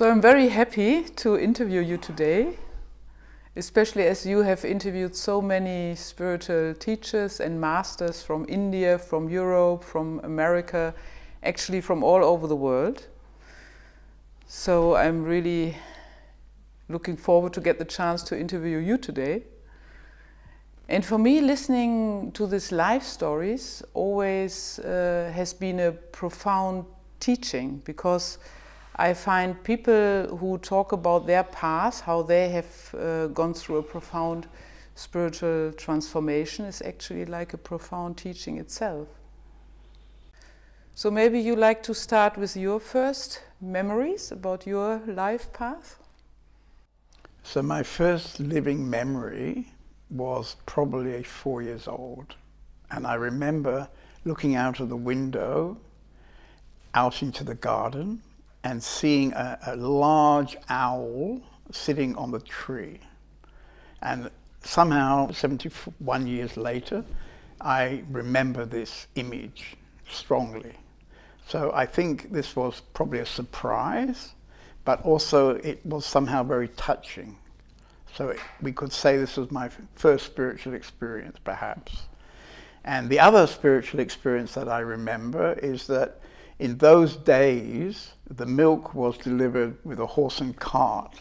So I'm very happy to interview you today, especially as you have interviewed so many spiritual teachers and masters from India, from Europe, from America, actually from all over the world. So I'm really looking forward to get the chance to interview you today. And for me, listening to these life stories always uh, has been a profound teaching because I find people who talk about their past, how they have uh, gone through a profound spiritual transformation is actually like a profound teaching itself. So maybe you like to start with your first memories about your life path? So my first living memory was probably four years old. And I remember looking out of the window out into the garden and seeing a, a large owl sitting on the tree. And somehow, 71 years later, I remember this image strongly. So I think this was probably a surprise, but also it was somehow very touching so we could say this was my first spiritual experience, perhaps. And the other spiritual experience that I remember is that in those days, the milk was delivered with a horse and cart.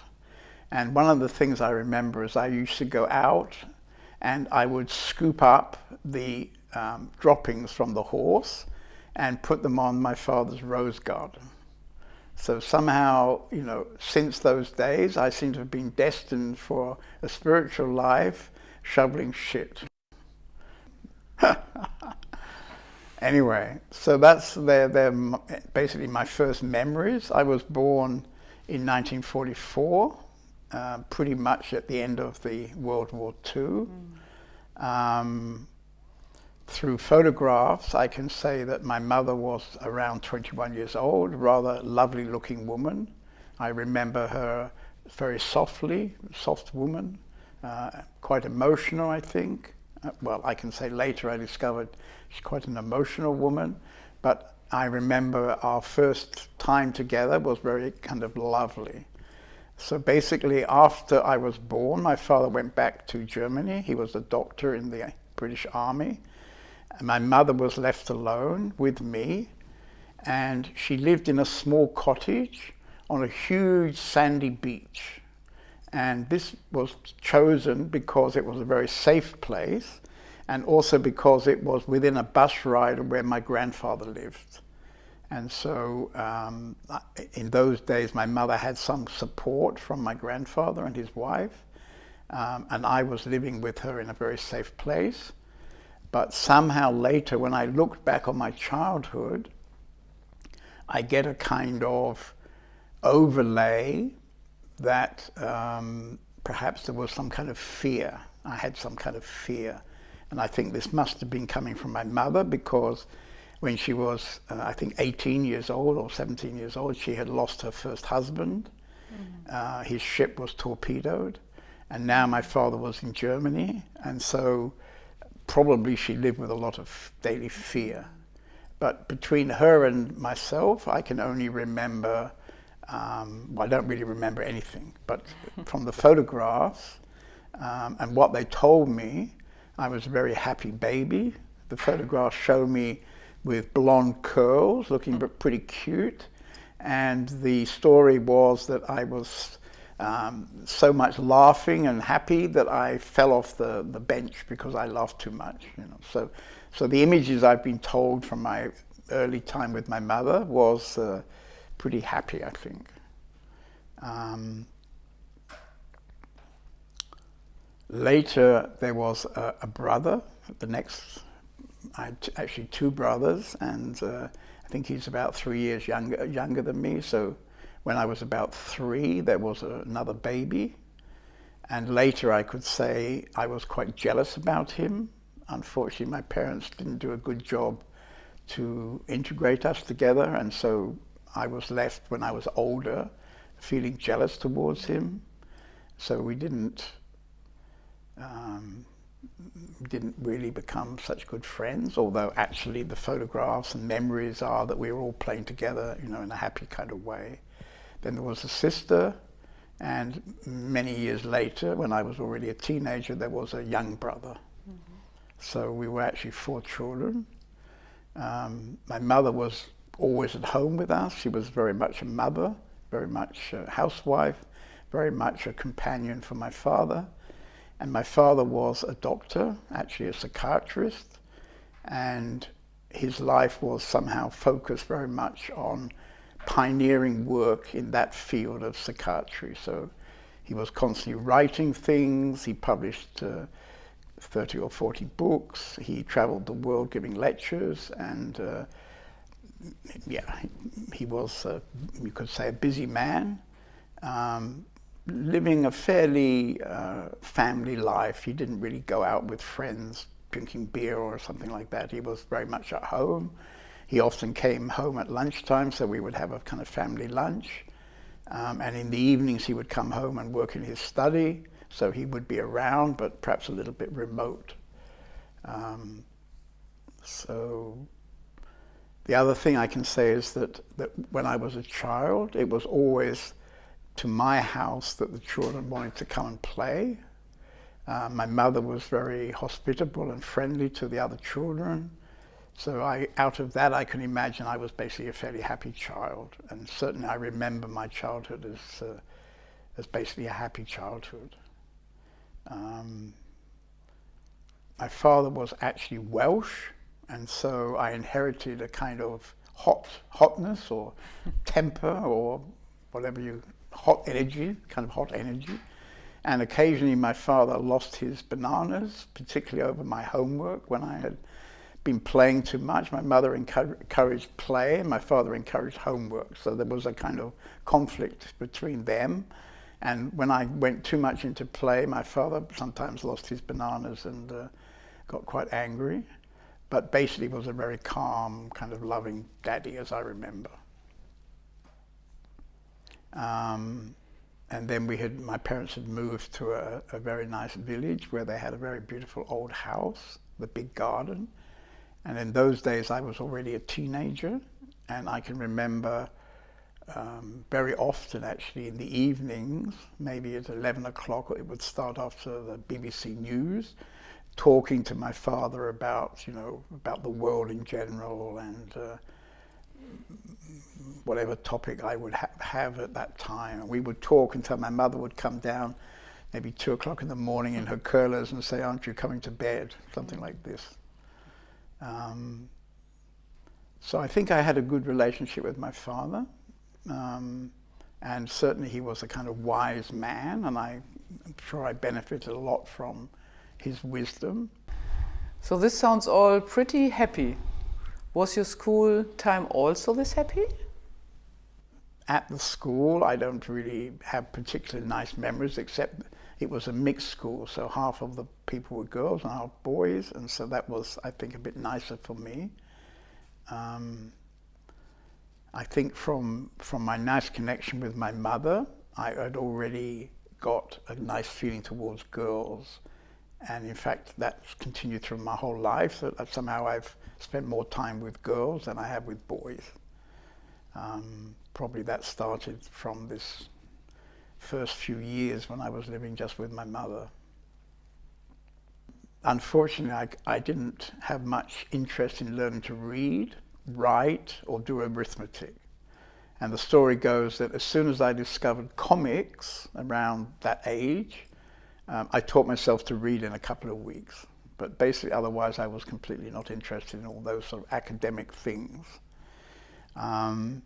And one of the things I remember is I used to go out and I would scoop up the um, droppings from the horse and put them on my father's rose garden. So somehow, you know, since those days, I seem to have been destined for a spiritual life shoveling shit. anyway, so that's they're, they're basically my first memories. I was born in 1944, uh, pretty much at the end of the World War II. Mm. Um, through photographs, I can say that my mother was around 21 years old, rather lovely looking woman. I remember her very softly, soft woman, uh, quite emotional, I think. Uh, well, I can say later I discovered she's quite an emotional woman, but I remember our first time together was very kind of lovely. So basically, after I was born, my father went back to Germany. He was a doctor in the British Army And my mother was left alone with me and she lived in a small cottage on a huge sandy beach. And this was chosen because it was a very safe place and also because it was within a bus ride of where my grandfather lived. And so um, in those days, my mother had some support from my grandfather and his wife. Um, and I was living with her in a very safe place. But somehow later, when I looked back on my childhood, I get a kind of overlay that um, perhaps there was some kind of fear. I had some kind of fear. And I think this must have been coming from my mother because when she was, uh, I think, 18 years old or 17 years old, she had lost her first husband. Mm uh, his ship was torpedoed. And now my father was in Germany. And so probably she lived with a lot of daily fear. But between her and myself, I can only remember, um, well, I don't really remember anything, but from the photographs um, and what they told me, I was a very happy baby. The photographs show me with blonde curls, looking pretty cute. And the story was that I was um, so much laughing and happy that I fell off the, the bench because I laughed too much. You know, so so the images I've been told from my early time with my mother was uh, pretty happy, I think. Um, later, there was a, a, brother. The next, I had actually two brothers, and uh, I think he's about three years younger younger than me. So when I was about three, there was another baby. And later I could say I was quite jealous about him. Unfortunately, my parents didn't do a good job to integrate us together. And so I was left when I was older feeling jealous towards him. So we didn't, um, didn't really become such good friends, although actually the photographs and memories are that we were all playing together, you know, in a happy kind of way. Then there was a sister, and many years later, when I was already a teenager, there was a young brother. Mm -hmm. So we were actually four children. Um, my mother was always at home with us. She was very much a mother, very much a housewife, very much a companion for my father. And my father was a doctor, actually a psychiatrist, and his life was somehow focused very much on pioneering work in that field of psychiatry. So he was constantly writing things, he published uh, 30 or 40 books, he traveled the world giving lectures, and uh, yeah, he was, you could say, a busy man, um, living a fairly uh, family life. He didn't really go out with friends drinking beer or something like that. He was very much at home. He often came home at lunchtime, so we would have a kind of family lunch. Um, and in the evenings, he would come home and work in his study. So he would be around, but perhaps a little bit remote. Um, so the other thing I can say is that, that when I was a child, it was always to my house that the children wanted to come and play. Uh, my mother was very hospitable and friendly to the other children. So I, out of that, I can imagine I was basically a fairly happy child. And certainly I remember my childhood as, uh, as basically a happy childhood. Um, my father was actually Welsh, and so I inherited a kind of hot hotness or temper or whatever you hot energy, kind of hot energy. And occasionally my father lost his bananas, particularly over my homework when I had been playing too much. My mother encouraged play my father encouraged homework. So there was a kind of conflict between them. And when I went too much into play, my father sometimes lost his bananas and uh, got quite angry. But basically was a very calm, kind of loving daddy, as I remember. Um, and then we had, my parents had moved to a, a, very nice village where they had a very beautiful old house, the big garden. And in those days I was already a teenager and I can remember um, very often actually in the evenings, maybe at 11 o'clock, it would start after the BBC News, talking to my father about, you know, about the world in general and uh, whatever topic I would ha have at that time. And we would talk until my mother would come down maybe two o'clock in the morning in her curlers and say, aren't you coming to bed? Something like this. Um, so I think I had a good relationship with my father. Um, and certainly he was a kind of wise man and I, I'm sure I benefited a lot from his wisdom. So this sounds all pretty happy. Was your school time also this happy? At the school, I don't really have particularly nice memories, except it was a mixed school, so half of the people were girls and half boys, and so that was, I think, a bit nicer for me. Um, I think from, from my nice connection with my mother, I had already got a nice feeling towards girls. And in fact, that's continued through my whole life, so that somehow I've spent more time with girls than I have with boys. Um, probably that started from this first few years when I was living just with my mother. Unfortunately, I, I didn't have much interest in learning to read, write, or do arithmetic. And the story goes that as soon as I discovered comics around that age, um, I taught myself to read in a couple of weeks. But basically, otherwise, I was completely not interested in all those sort of academic things. Um,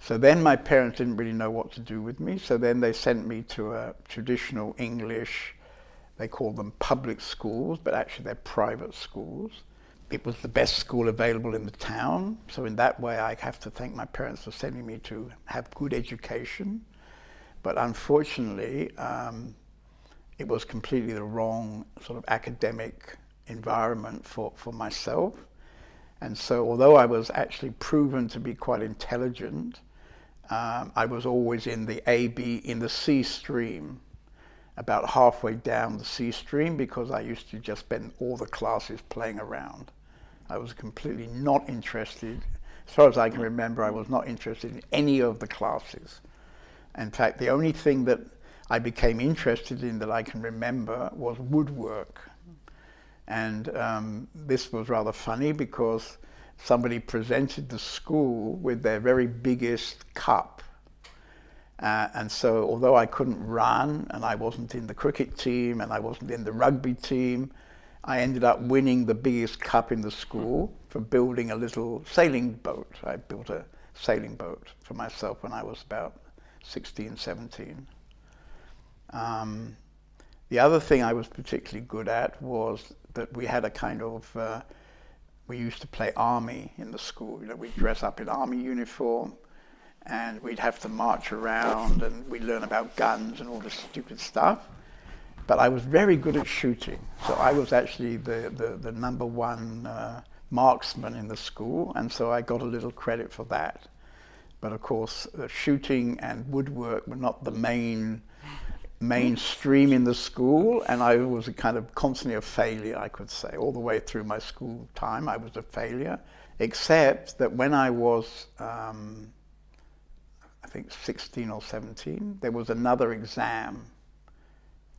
so then my parents didn't really know what to do with me. So then they sent me to a traditional English, they call them public schools, but actually they're private schools. It was the best school available in the town. So in that way, I have to thank my parents for sending me to have good education. But unfortunately, um, it was completely the wrong sort of academic environment for, for myself. And so although I was actually proven to be quite intelligent, um, I was always in the A, B, in the C stream, about halfway down the C stream because I used to just spend all the classes playing around. I was completely not interested, as far as I can remember, I was not interested in any of the classes. In fact, the only thing that I became interested in that I can remember was woodwork. And um, this was rather funny because somebody presented the school with their very biggest cup. Uh, and so although I couldn't run and I wasn't in the cricket team and I wasn't in the rugby team, I ended up winning the biggest cup in the school for building a little sailing boat. I built a sailing boat for myself when I was about 16, 17. Um, the other thing I was particularly good at was that we had a kind of, uh, we used to play army in the school. You know, we'd dress up in army uniform and we'd have to march around and we'd learn about guns and all this stupid stuff. But I was very good at shooting. So I was actually the, the, the number one uh, marksman in the school. And so I got a little credit for that. But of course, uh, shooting and woodwork were not the main mainstream in the school and I was a kind of constantly a failure I could say all the way through my school time I was a failure except that when I was um, I think 16 or 17 there was another exam.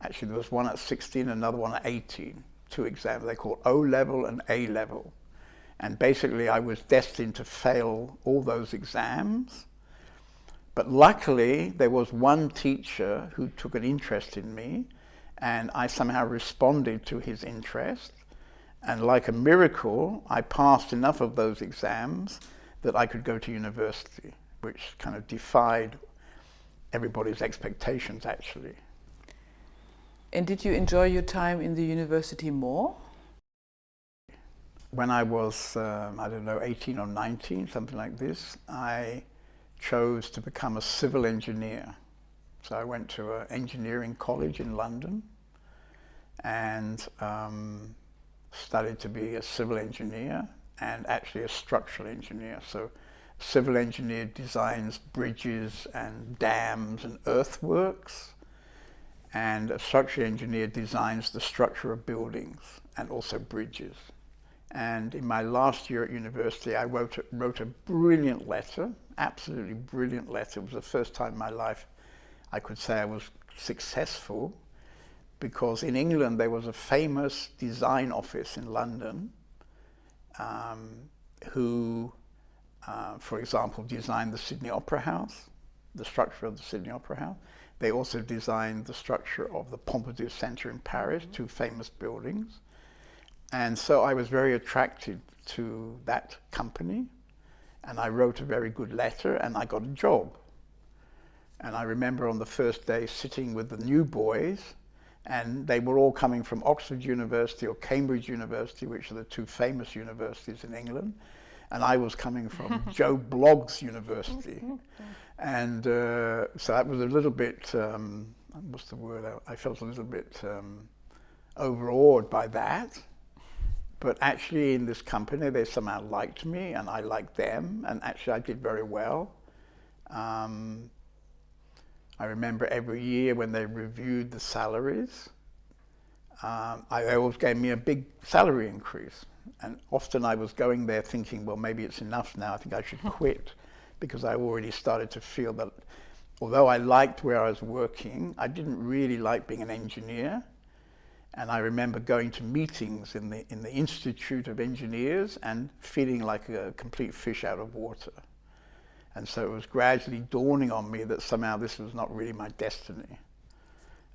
Actually there was one at 16 another one at 18 two exams they called O level and A level. And basically I was destined to fail all those exams but luckily, there was one teacher who took an interest in me, and I somehow responded to his interest. And like a miracle, I passed enough of those exams that I could go to university, which kind of defied everybody's expectations, actually. And did you enjoy your time in the university more? When I was, um, I don't know, 18 or 19, something like this, I chose to become a civil engineer. So I went to an engineering college in London and um, studied to be a civil engineer and actually a structural engineer. So civil engineer designs bridges and dams and earthworks and a structural engineer designs the structure of buildings and also bridges. And in my last year at university, I wrote a, wrote a brilliant letter, absolutely brilliant letter. It was the first time in my life I could say I was successful because in England there was a famous design office in London um, who, uh, for example, designed the Sydney Opera House, the structure of the Sydney Opera House. They also designed the structure of the Pompidou Center in Paris, two famous buildings. And so I was very attracted to that company and I wrote a very good letter and I got a job. And I remember on the first day sitting with the new boys and they were all coming from Oxford University or Cambridge University, which are the two famous universities in England. And I was coming from Joe Bloggs University. and uh, so that was a little bit, um, what's the word, I, I felt a little bit um, overawed by that. But actually in this company, they somehow liked me and I liked them. And actually I did very well. Um, I remember every year when they reviewed the salaries, um, I, they always gave me a big salary increase. And often I was going there thinking, well, maybe it's enough now. I think I should quit because I already started to feel that although I liked where I was working, I didn't really like being an engineer. And I remember going to meetings in the, in the Institute of Engineers and feeling like a complete fish out of water. And so it was gradually dawning on me that somehow this was not really my destiny.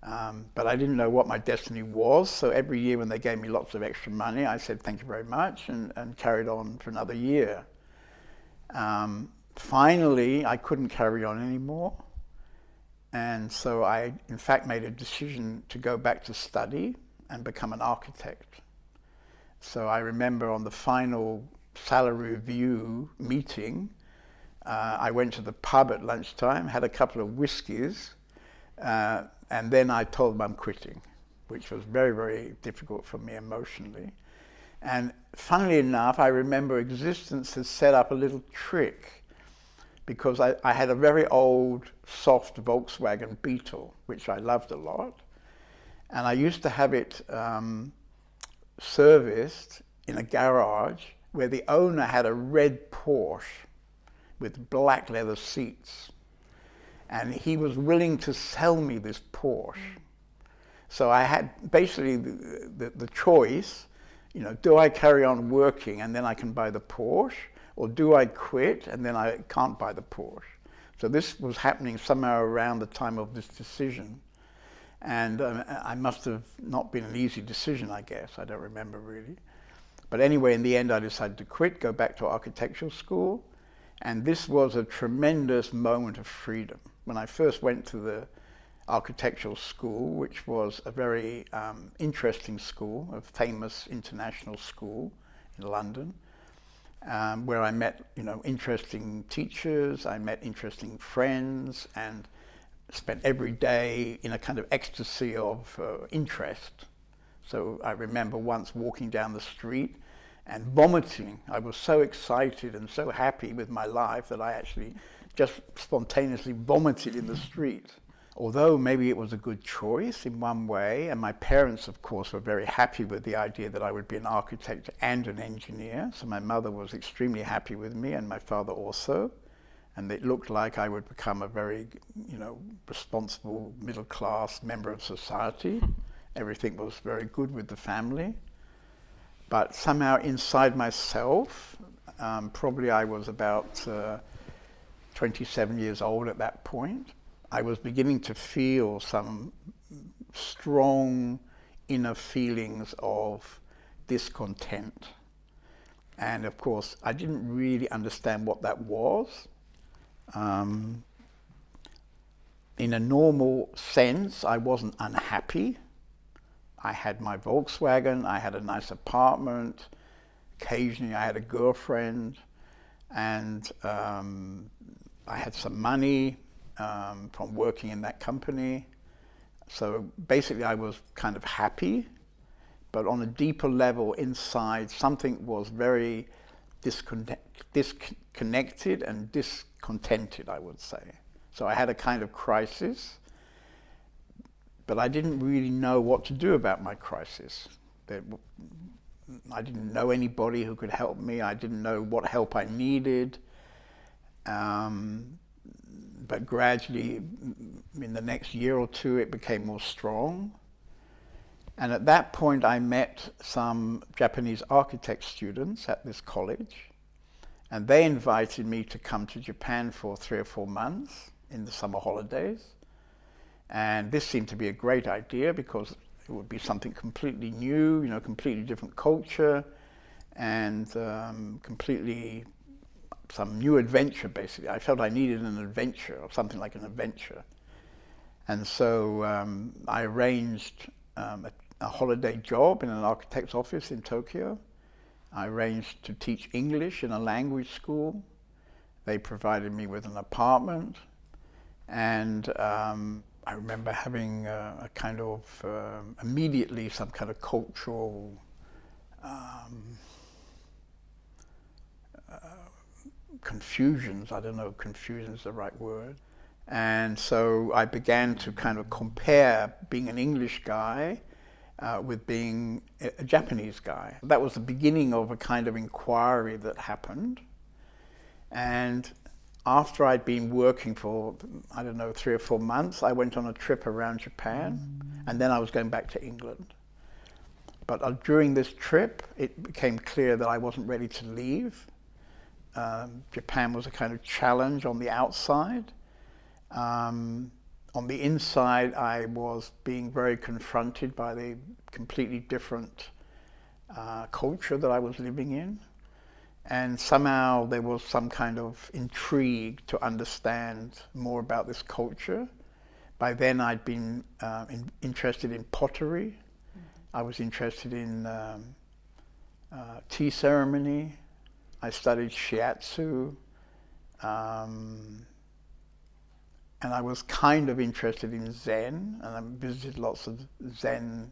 Um, but I didn't know what my destiny was, so every year when they gave me lots of extra money, I said thank you very much and, and carried on for another year. Um, finally, I couldn't carry on anymore. And so I, in fact, made a decision to go back to study and become an architect. So I remember on the final salary review meeting, uh, I went to the pub at lunchtime, had a couple of whiskies, uh, and then I told them I'm quitting, which was very, very difficult for me emotionally. And funnily enough, I remember existence had set up a little trick because I, I had a very old, soft Volkswagen Beetle, which I loved a lot. And I used to have it um, serviced in a garage where the owner had a red Porsche with black leather seats. And he was willing to sell me this Porsche. So I had basically the, the, the choice, you know, do I carry on working and then I can buy the Porsche? Or do I quit and then I can't buy the Porsche? So this was happening somehow around the time of this decision. And um, I must have not been an easy decision, I guess. I don't remember really. But anyway, in the end, I decided to quit, go back to architectural school. And this was a tremendous moment of freedom. When I first went to the architectural school, which was a very um, interesting school, a famous international school in London, um, where I met, you know, interesting teachers, I met interesting friends, and spent every day in a kind of ecstasy of uh, interest. So I remember once walking down the street and vomiting. I was so excited and so happy with my life that I actually just spontaneously vomited in the street. Although maybe it was a good choice in one way, and my parents, of course, were very happy with the idea that I would be an architect and an engineer. So my mother was extremely happy with me, and my father also. And it looked like I would become a very, you know, responsible middle class member of society. Everything was very good with the family. But somehow inside myself, um, probably I was about uh, 27 years old at that point, I was beginning to feel some strong inner feelings of discontent. And of course, I didn't really understand what that was. Um, in a normal sense, I wasn't unhappy. I had my Volkswagen, I had a nice apartment, occasionally I had a girlfriend, and um, I had some money um, from working in that company. So basically I was kind of happy, but on a deeper level inside, something was very disconnect, disconnected and discontented, I would say. So I had a kind of crisis but I didn't really know what to do about my crisis. I didn't know anybody who could help me. I didn't know what help I needed. Um, but gradually, in the next year or two, it became more strong. And at that point, I met some Japanese architect students at this college. And they invited me to come to Japan for three or four months in the summer holidays. And this seemed to be a great idea because it would be something completely new, you know, completely different culture and um, completely some new adventure basically. I felt I needed an adventure or something like an adventure. And so um, I arranged um, a, a, holiday job in an architect's office in Tokyo. I arranged to teach English in a language school. They provided me with an apartment and um, I remember having a, a kind of um, immediately some kind of cultural um, uh, confusions. I don't know if confusion is the right word. And so I began to kind of compare being an English guy uh, with being a, Japanese guy. That was the beginning of a kind of inquiry that happened. And after I'd been working for, I don't know, three or four months, I went on a trip around Japan and then I was going back to England. But uh, during this trip, it became clear that I wasn't ready to leave. Um, Japan was a kind of challenge on the outside. Um, on the inside, I was being very confronted by the completely different uh, culture that I was living in. And somehow there was some kind of intrigue to understand more about this culture. By then I'd been uh, in, interested in pottery. Mm -hmm. I was interested in um, uh, tea ceremony. I studied shiatsu. Um, and I was kind of interested in Zen, and I visited lots of Zen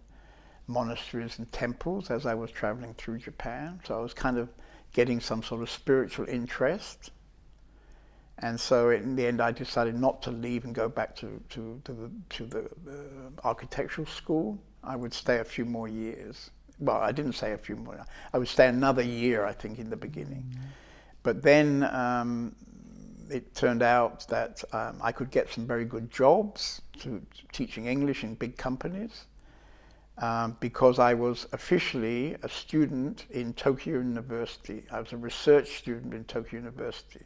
monasteries and temples as I was traveling through Japan. So I was kind of getting some sort of spiritual interest. And so in the end, I decided not to leave and go back to, to, to the, to the uh, architectural school. I would stay a few more years. Well, I didn't say a few more. I would stay another year, I think, in the beginning. Mm -hmm. But then um, it turned out that um, I could get some very good jobs to, to teaching English in big companies um, because I was officially a student in Tokyo University. I was a research student in Tokyo University.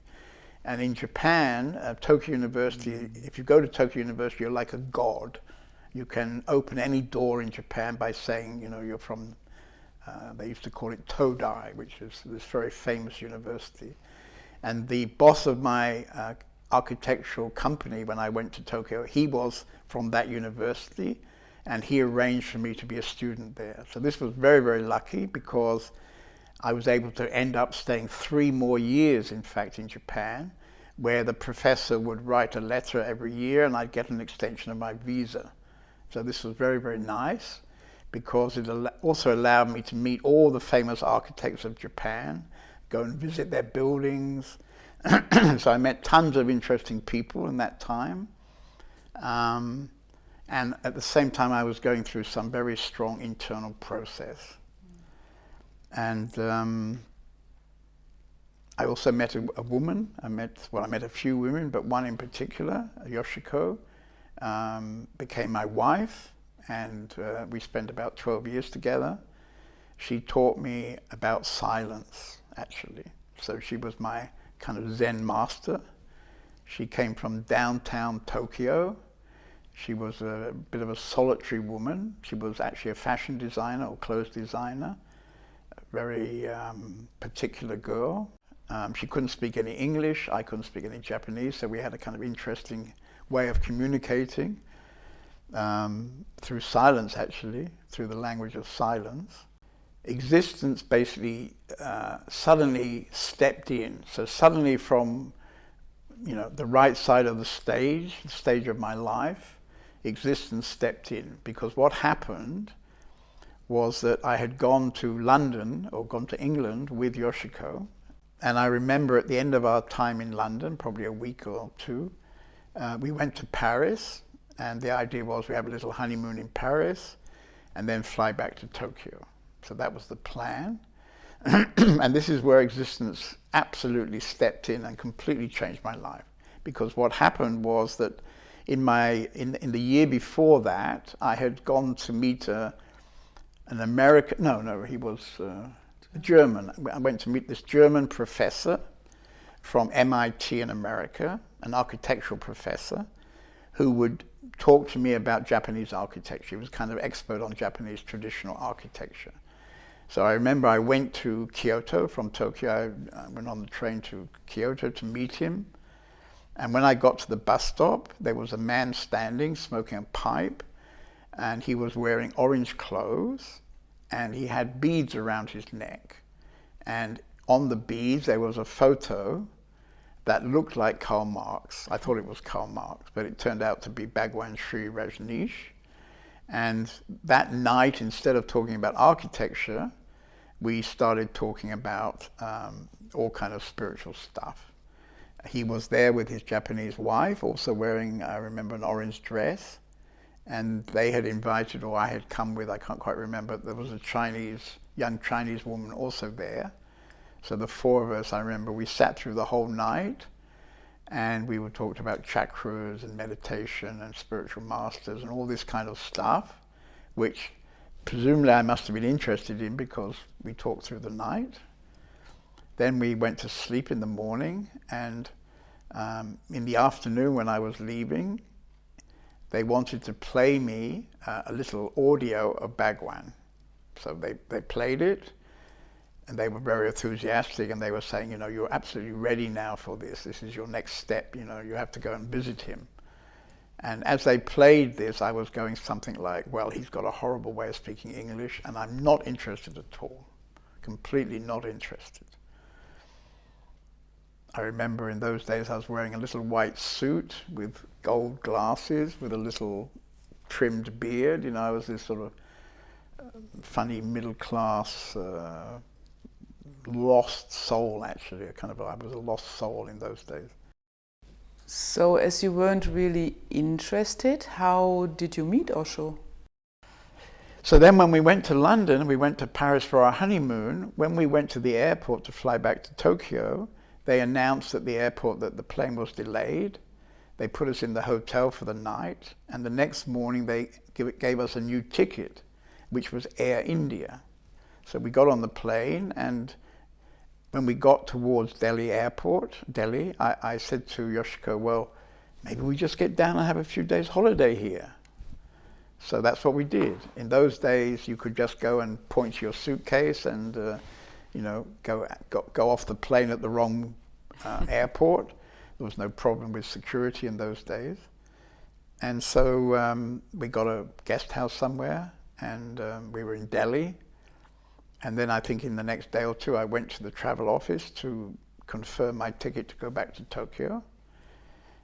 And in Japan, uh, Tokyo University, mm -hmm. if you go to Tokyo University, you're like a god. You can open any door in Japan by saying, you know, you're from, uh, they used to call it Todai, which is this very famous university. And the boss of my uh, architectural company when I went to Tokyo, he was from that university and he arranged for me to be a student there. So this was very, very lucky because I was able to end up staying three more years, in fact, in Japan, where the professor would write a letter every year and I'd get an extension of my visa. So this was very, very nice because it also allowed me to meet all the famous architects of Japan, go and visit their buildings. so I met tons of interesting people in that time. Um, and at the same time, I was going through some very strong internal process. And um, I also met a, a, woman. I met, well, I met a few women, but one in particular, Yoshiko, um, became my wife. And uh, we spent about 12 years together. She taught me about silence, actually. So she was my kind of Zen master. She came from downtown Tokyo she was a bit of a solitary woman. She was actually a fashion designer or clothes designer, a very um, particular girl. Um, she couldn't speak any English, I couldn't speak any Japanese, so we had a kind of interesting way of communicating um, through silence actually, through the language of silence. Existence basically uh, suddenly stepped in. So suddenly from you know, the right side of the stage, the stage of my life, existence stepped in because what happened was that I had gone to London or gone to England with Yoshiko and I remember at the end of our time in London, probably a week or two, uh, we went to Paris and the idea was we have a little honeymoon in Paris and then fly back to Tokyo. So that was the plan. and this is where existence absolutely stepped in and completely changed my life. Because what happened was that in my in in the year before that, I had gone to meet a, an American. No, no, he was uh, German. I went to meet this German professor from MIT in America, an architectural professor, who would talk to me about Japanese architecture. He was kind of expert on Japanese traditional architecture. So I remember I went to Kyoto from Tokyo. I went on the train to Kyoto to meet him. And when I got to the bus stop, there was a man standing smoking a pipe and he was wearing orange clothes and he had beads around his neck. And on the beads, there was a photo that looked like Karl Marx. I thought it was Karl Marx, but it turned out to be Bhagwan Shree Rajneesh. And that night, instead of talking about architecture, we started talking about um, all kind of spiritual stuff he was there with his Japanese wife, also wearing, I remember, an orange dress. And they had invited, or I had come with, I can't quite remember, there was a Chinese, young Chinese woman also there. So the four of us, I remember, we sat through the whole night and we were talked about chakras and meditation and spiritual masters and all this kind of stuff, which presumably I must have been interested in because we talked through the night. Then we went to sleep in the morning and um, in the afternoon when I was leaving, they wanted to play me uh, a little audio of Bhagwan. So they, they played it and they were very enthusiastic and they were saying, you know, you're absolutely ready now for this. This is your next step, you know, you have to go and visit him. And as they played this, I was going something like, well, he's got a horrible way of speaking English and I'm not interested at all, completely not interested. I remember in those days I was wearing a little white suit with gold glasses with a little trimmed beard. You know, I was this sort of uh, funny middle class, uh, lost soul actually. A kind of, I was a lost soul in those days. So as you weren't really interested, how did you meet Osho? So then when we went to London, we went to Paris for our honeymoon, when we went to the airport to fly back to Tokyo, they announced at the airport that the plane was delayed. They put us in the hotel for the night, and the next morning they gave us a new ticket, which was Air India. So we got on the plane, and when we got towards Delhi airport, Delhi, I, I said to Yoshiko, well, maybe we just get down and have a few days holiday here. So that's what we did. In those days, you could just go and point to your suitcase and, uh, you know, go, go, go off the plane at the wrong uh, airport. There was no problem with security in those days. And so um, we got a guest house somewhere and um, we were in Delhi. And then I think in the next day or two, I went to the travel office to confirm my ticket to go back to Tokyo.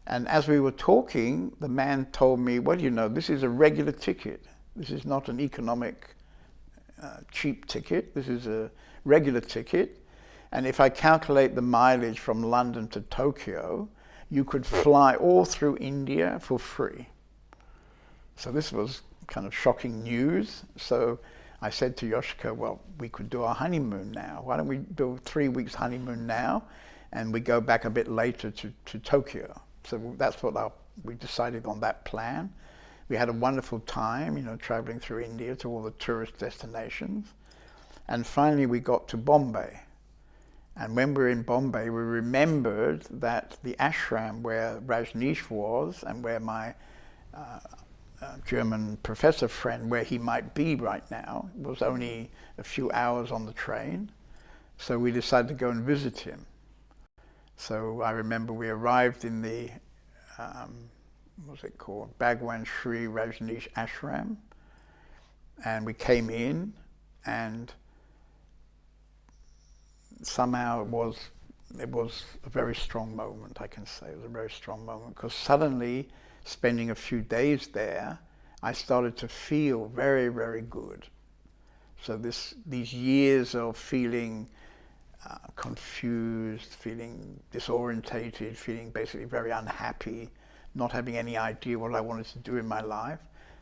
And as we were talking, the man told me, well, you know, this is a regular ticket. This is not an economic uh, cheap ticket. This is a regular ticket. And if I calculate the mileage from London to Tokyo, you could fly all through India for free. So this was kind of shocking news. So I said to Yoshiko, well, we could do our honeymoon now. Why don't we do three weeks honeymoon now? And we go back a bit later to, to Tokyo. So that's what our, we decided on that plan. We had a wonderful time, you know, traveling through India to all the tourist destinations. And finally we got to Bombay. And when we were in Bombay, we remembered that the ashram where Rajneesh was and where my uh, uh, German professor friend, where he might be right now, It was only a few hours on the train. So we decided to go and visit him. So I remember we arrived in the, um, what's it called, Bhagwan Sri Rajneesh Ashram. And we came in and somehow it was, it was a very strong moment, I can say. It was a very strong moment because suddenly, spending a few days there, I started to feel very, very good. So this, these years of feeling uh, confused, feeling disorientated, feeling basically very unhappy, not having any idea what I wanted to do in my life.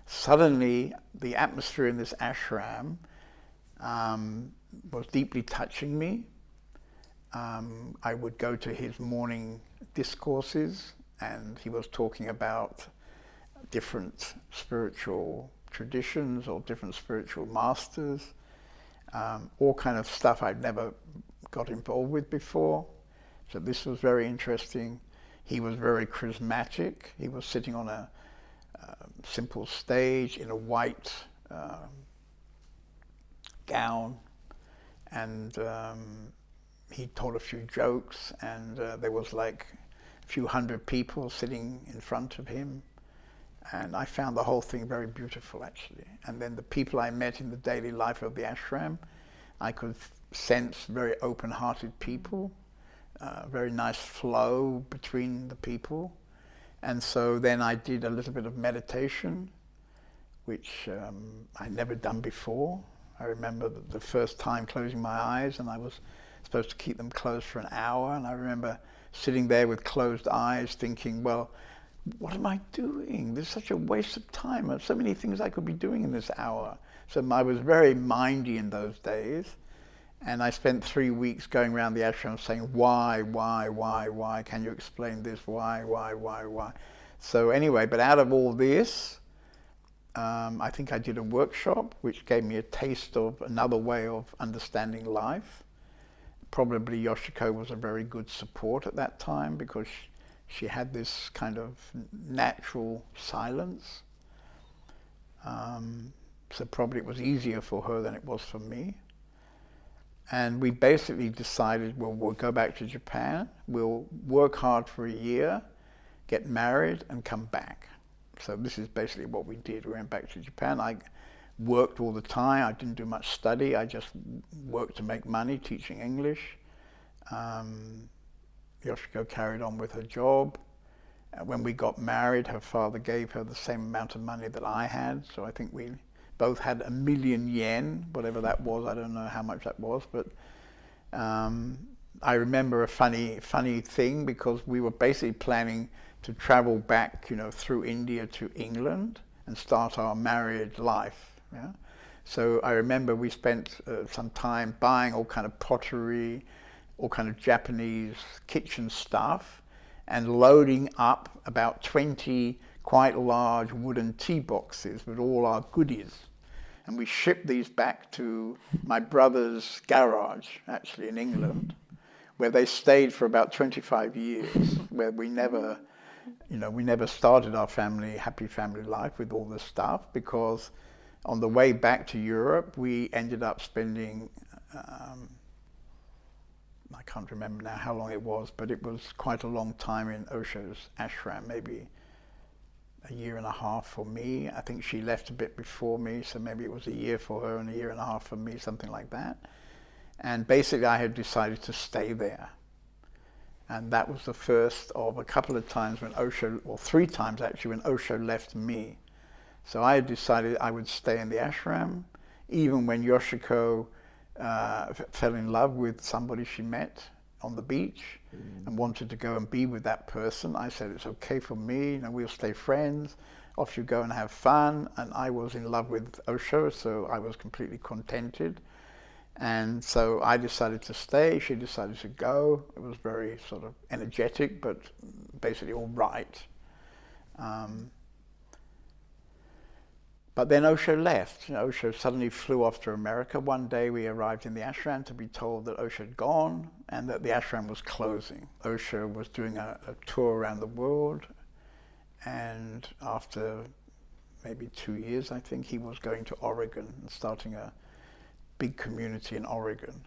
Suddenly, the atmosphere in this ashram um, was deeply touching me. Um, I would go to his morning discourses and he was talking about different spiritual traditions or different spiritual masters, um, all kind of stuff I'd never got involved with before. So this was very interesting. He was very charismatic. He was sitting on a uh, simple stage in a white um, gown and um, he told a few jokes and uh, there was like few hundred people sitting in front of him and I found the whole thing very beautiful actually and then the people I met in the daily life of the ashram I could sense very open-hearted people, uh, very nice flow between the people. And so then I did a little bit of meditation, which um, I'd never done before. I remember the first time closing my eyes and I was supposed to keep them closed for an hour. And I remember sitting there with closed eyes thinking, well, what am I doing? There's such a waste of time. There's so many things I could be doing in this hour. So I was very mindy in those days. And I spent three weeks going around the ashram saying, why, why, why, why? Can you explain this? Why, why, why, why? So anyway, but out of all this, um, I think I did a workshop which gave me a taste of another way of understanding life. Probably Yoshiko was a very good support at that time because she had this kind of natural silence. Um, so probably it was easier for her than it was for me. And we basically decided, well, we'll go back to Japan, we'll work hard for a year, get married, and come back. So this is basically what we did. We went back to Japan. I worked all the time. I didn't do much study. I just worked to make money teaching English. Um, Yoshiko carried on with her job. Uh, when we got married, her father gave her the same amount of money that I had. So I think we both had a million yen, whatever that was. I don't know how much that was, but um, I remember a funny, funny thing because we were basically planning to travel back, you know, through India to England and start our married life. Yeah? So I remember we spent uh, some time buying all kind of pottery, all kind of Japanese kitchen stuff and loading up about 20 quite large wooden tea boxes with all our goodies. And we shipped these back to my brother's garage, actually in England, where they stayed for about 25 years, where we never, you know, we never started our family, happy family life with all this stuff because on the way back to Europe, we ended up spending, um, I can't remember now how long it was, but it was quite a long time in Osho's ashram, maybe a year and a half for me. I think she left a bit before me, so maybe it was a year for her and a year and a half for me, something like that. And basically I had decided to stay there. And that was the first of a couple of times when Osho, or three times actually, when Osho left me. So I had decided I would stay in the ashram, even when Yoshiko uh, fell in love with somebody she met on the beach mm. and wanted to go and be with that person. I said, it's okay for me, you know, we'll stay friends. Off you go and have fun. And I was in love with Osho, so I was completely contented. And so I decided to stay, she decided to go. It was very sort of energetic, but basically all right. Um, but then Osho left. You know, Osho suddenly flew off to America. One day we arrived in the ashram to be told that Osho had gone and that the ashram was closing. Osho was doing a, a tour around the world and after maybe two years, I think, he was going to Oregon and starting a big community in Oregon.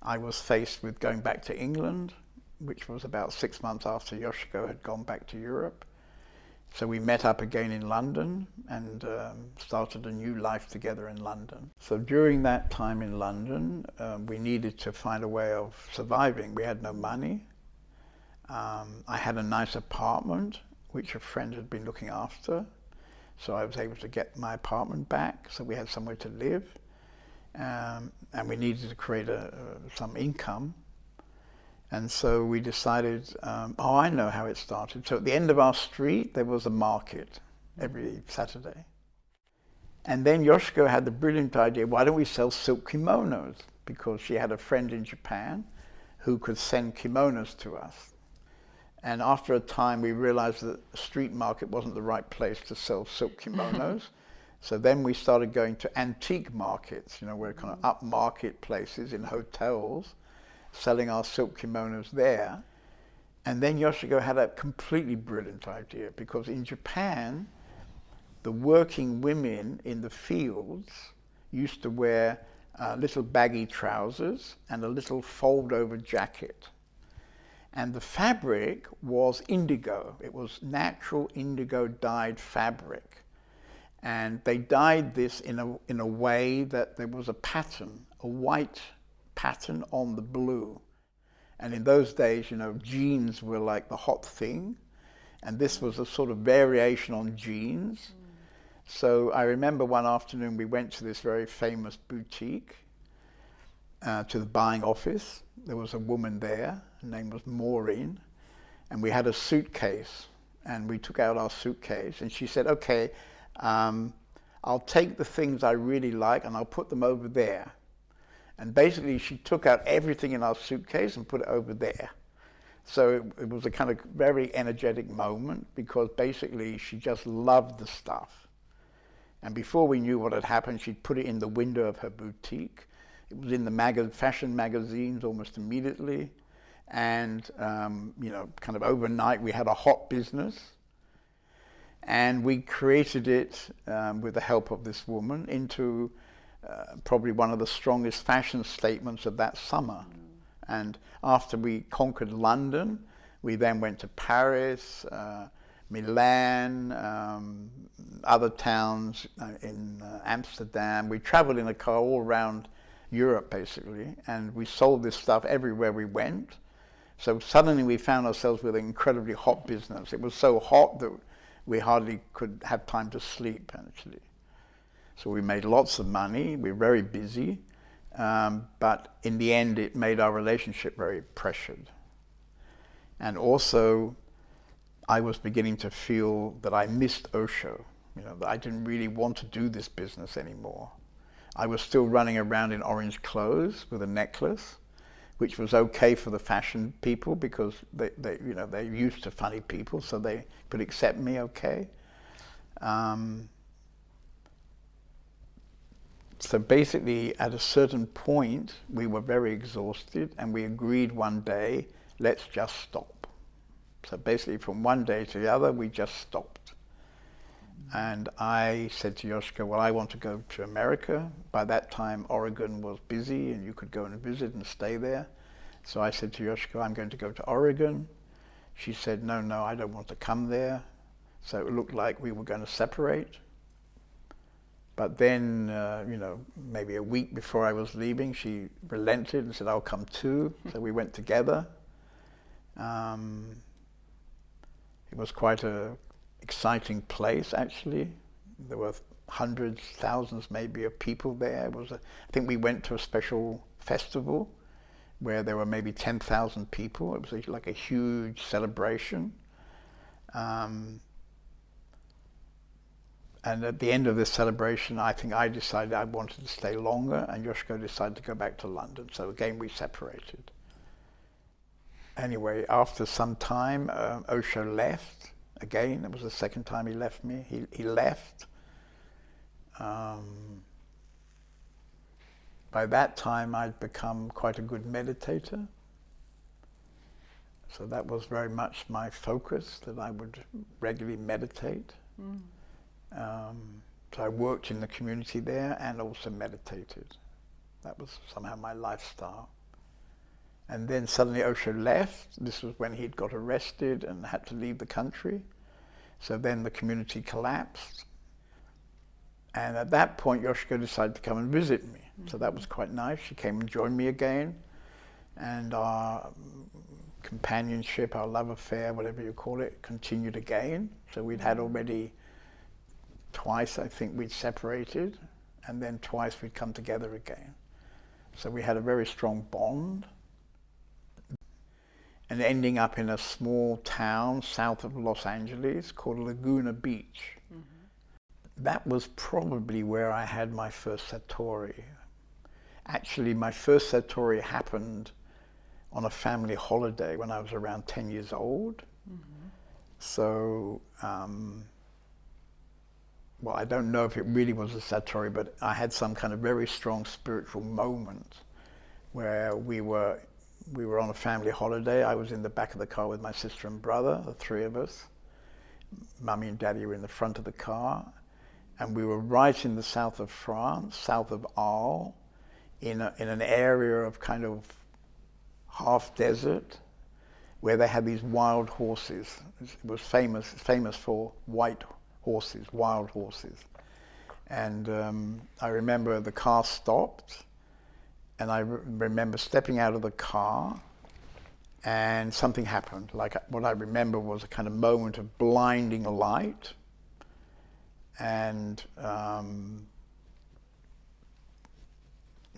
I was faced with going back to England which was about six months after Yoshiko had gone back to Europe. So we met up again in London and um, started a new life together in London. So during that time in London, um, we needed to find a way of surviving. We had no money. Um, I had a nice apartment, which a friend had been looking after. So I was able to get my apartment back, so we had somewhere to live. Um, and we needed to create a, uh, some income. And so we decided, um, oh, I know how it started. So at the end of our street, there was a market every Saturday. And then Yoshiko had the brilliant idea, why don't we sell silk kimonos? Because she had a friend in Japan who could send kimonos to us. And after a time, we realized that the street market wasn't the right place to sell silk kimonos. so then we started going to antique markets, you know, where kind of upmarket places in hotels selling our silk kimonos there. And then Yoshiko had a completely brilliant idea because in Japan, the working women in the fields used to wear uh, little baggy trousers and a little fold-over jacket. And the fabric was indigo. It was natural indigo dyed fabric. And they dyed this in a, in a way that there was a pattern, a white pattern on the blue. And in those days, you know, jeans were like the hot thing. And this was a sort of variation on jeans. Mm. So I remember one afternoon we went to this very famous boutique, uh, to the buying office. There was a woman there, her name was Maureen, and we had a suitcase. And we took out our suitcase and she said, okay, um, I'll take the things I really like and I'll put them over there. And basically she took out everything in our suitcase and put it over there. So it, it, was a kind of very energetic moment because basically she just loved the stuff. And before we knew what had happened, she'd put it in the window of her boutique. It was in the mag fashion magazines almost immediately. And, um, you know, kind of overnight we had a hot business. And we created it um, with the help of this woman into uh, probably one of the strongest fashion statements of that summer. Mm. And after we conquered London, we then went to Paris, uh, Milan, um, other towns uh, in uh, Amsterdam. We traveled in a car all around Europe basically, and we sold this stuff everywhere we went. So suddenly we found ourselves with an incredibly hot business. It was so hot that we hardly could have time to sleep actually. So we made lots of money, we were very busy, um, but in the end it made our relationship very pressured. And also I was beginning to feel that I missed Osho, you know, that I didn't really want to do this business anymore. I was still running around in orange clothes with a necklace, which was okay for the fashion people because they, they you know, they're used to funny people, so they could accept me okay. Um, so basically, at a certain point, we were very exhausted, and we agreed one day, let's just stop. So basically, from one day to the other, we just stopped. And I said to Yoshiko, well, I want to go to America. By that time, Oregon was busy, and you could go and visit and stay there. So I said to Yoshiko, I'm going to go to Oregon. She said, no, no, I don't want to come there. So it looked like we were going to separate. But then, uh, you know, maybe a week before I was leaving, she relented and said, I'll come too. so we went together. Um, it was quite a exciting place, actually. There were hundreds, thousands maybe of people there. It was a, I think we went to a special festival where there were maybe 10,000 people. It was like a huge celebration. Um, and at the end of this celebration, I think I decided I wanted to stay longer, and Yoshiko decided to go back to London. So again, we separated. Anyway, after some time, uh, Osho left. Again, it was the second time he left me. He, he left. Um, by that time, I'd become quite a good meditator. So that was very much my focus, that I would regularly meditate. Mm. Um, so I worked in the community there and also meditated. That was somehow my lifestyle. And then suddenly Osho left. This was when he'd got arrested and had to leave the country. So then the community collapsed. And at that point, Yoshiko decided to come and visit me. Mm -hmm. So that was quite nice. She came and joined me again. And our companionship, our love affair, whatever you call it, continued again. So we'd had already twice, I think, we'd separated, and then twice we'd come together again. So we had a very strong bond. And ending up in a small town south of Los Angeles called Laguna Beach. Mm -hmm. That was probably where I had my first Satori. Actually, my first Satori happened on a family holiday when I was around 10 years old. Mm -hmm. So um, well, I don't know if it really was a satori, but I had some kind of very strong spiritual moment where we were we were on a family holiday. I was in the back of the car with my sister and brother, the three of us. Mummy and Daddy were in the front of the car, and we were right in the south of France, south of Arles, in a, in an area of kind of half desert, where they had these wild horses. It was famous famous for white horses, wild horses. And um, I remember the car stopped, and I re remember stepping out of the car, and something happened. Like what I remember was a kind of moment of blinding light, and um,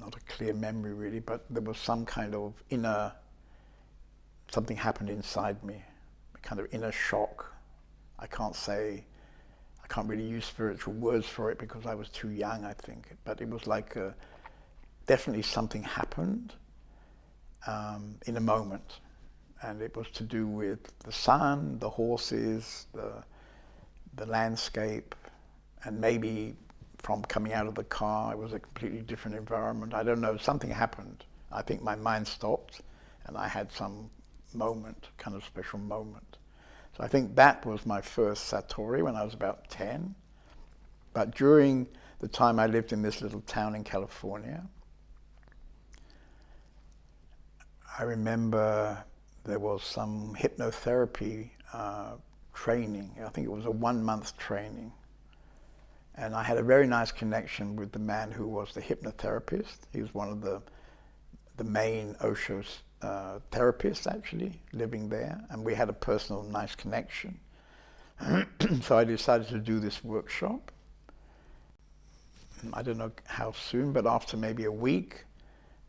not a clear memory really, but there was some kind of inner, something happened inside me, a kind of inner shock. I can't say can't really use spiritual words for it because I was too young, I think. But it was like uh, definitely something happened um, in a moment. And it was to do with the sun, the horses, the, the landscape, and maybe from coming out of the car, it was a completely different environment. I don't know, something happened. I think my mind stopped and I had some moment, kind of special moment. I think that was my first Satori when I was about 10. But during the time I lived in this little town in California, I remember there was some hypnotherapy uh, training. I think it was a one-month training. And I had a very nice connection with the man who was the hypnotherapist. He was one of the, the main Osho uh, therapist actually living there, and we had a personal nice connection. so I decided to do this workshop. I don't know how soon, but after maybe a week,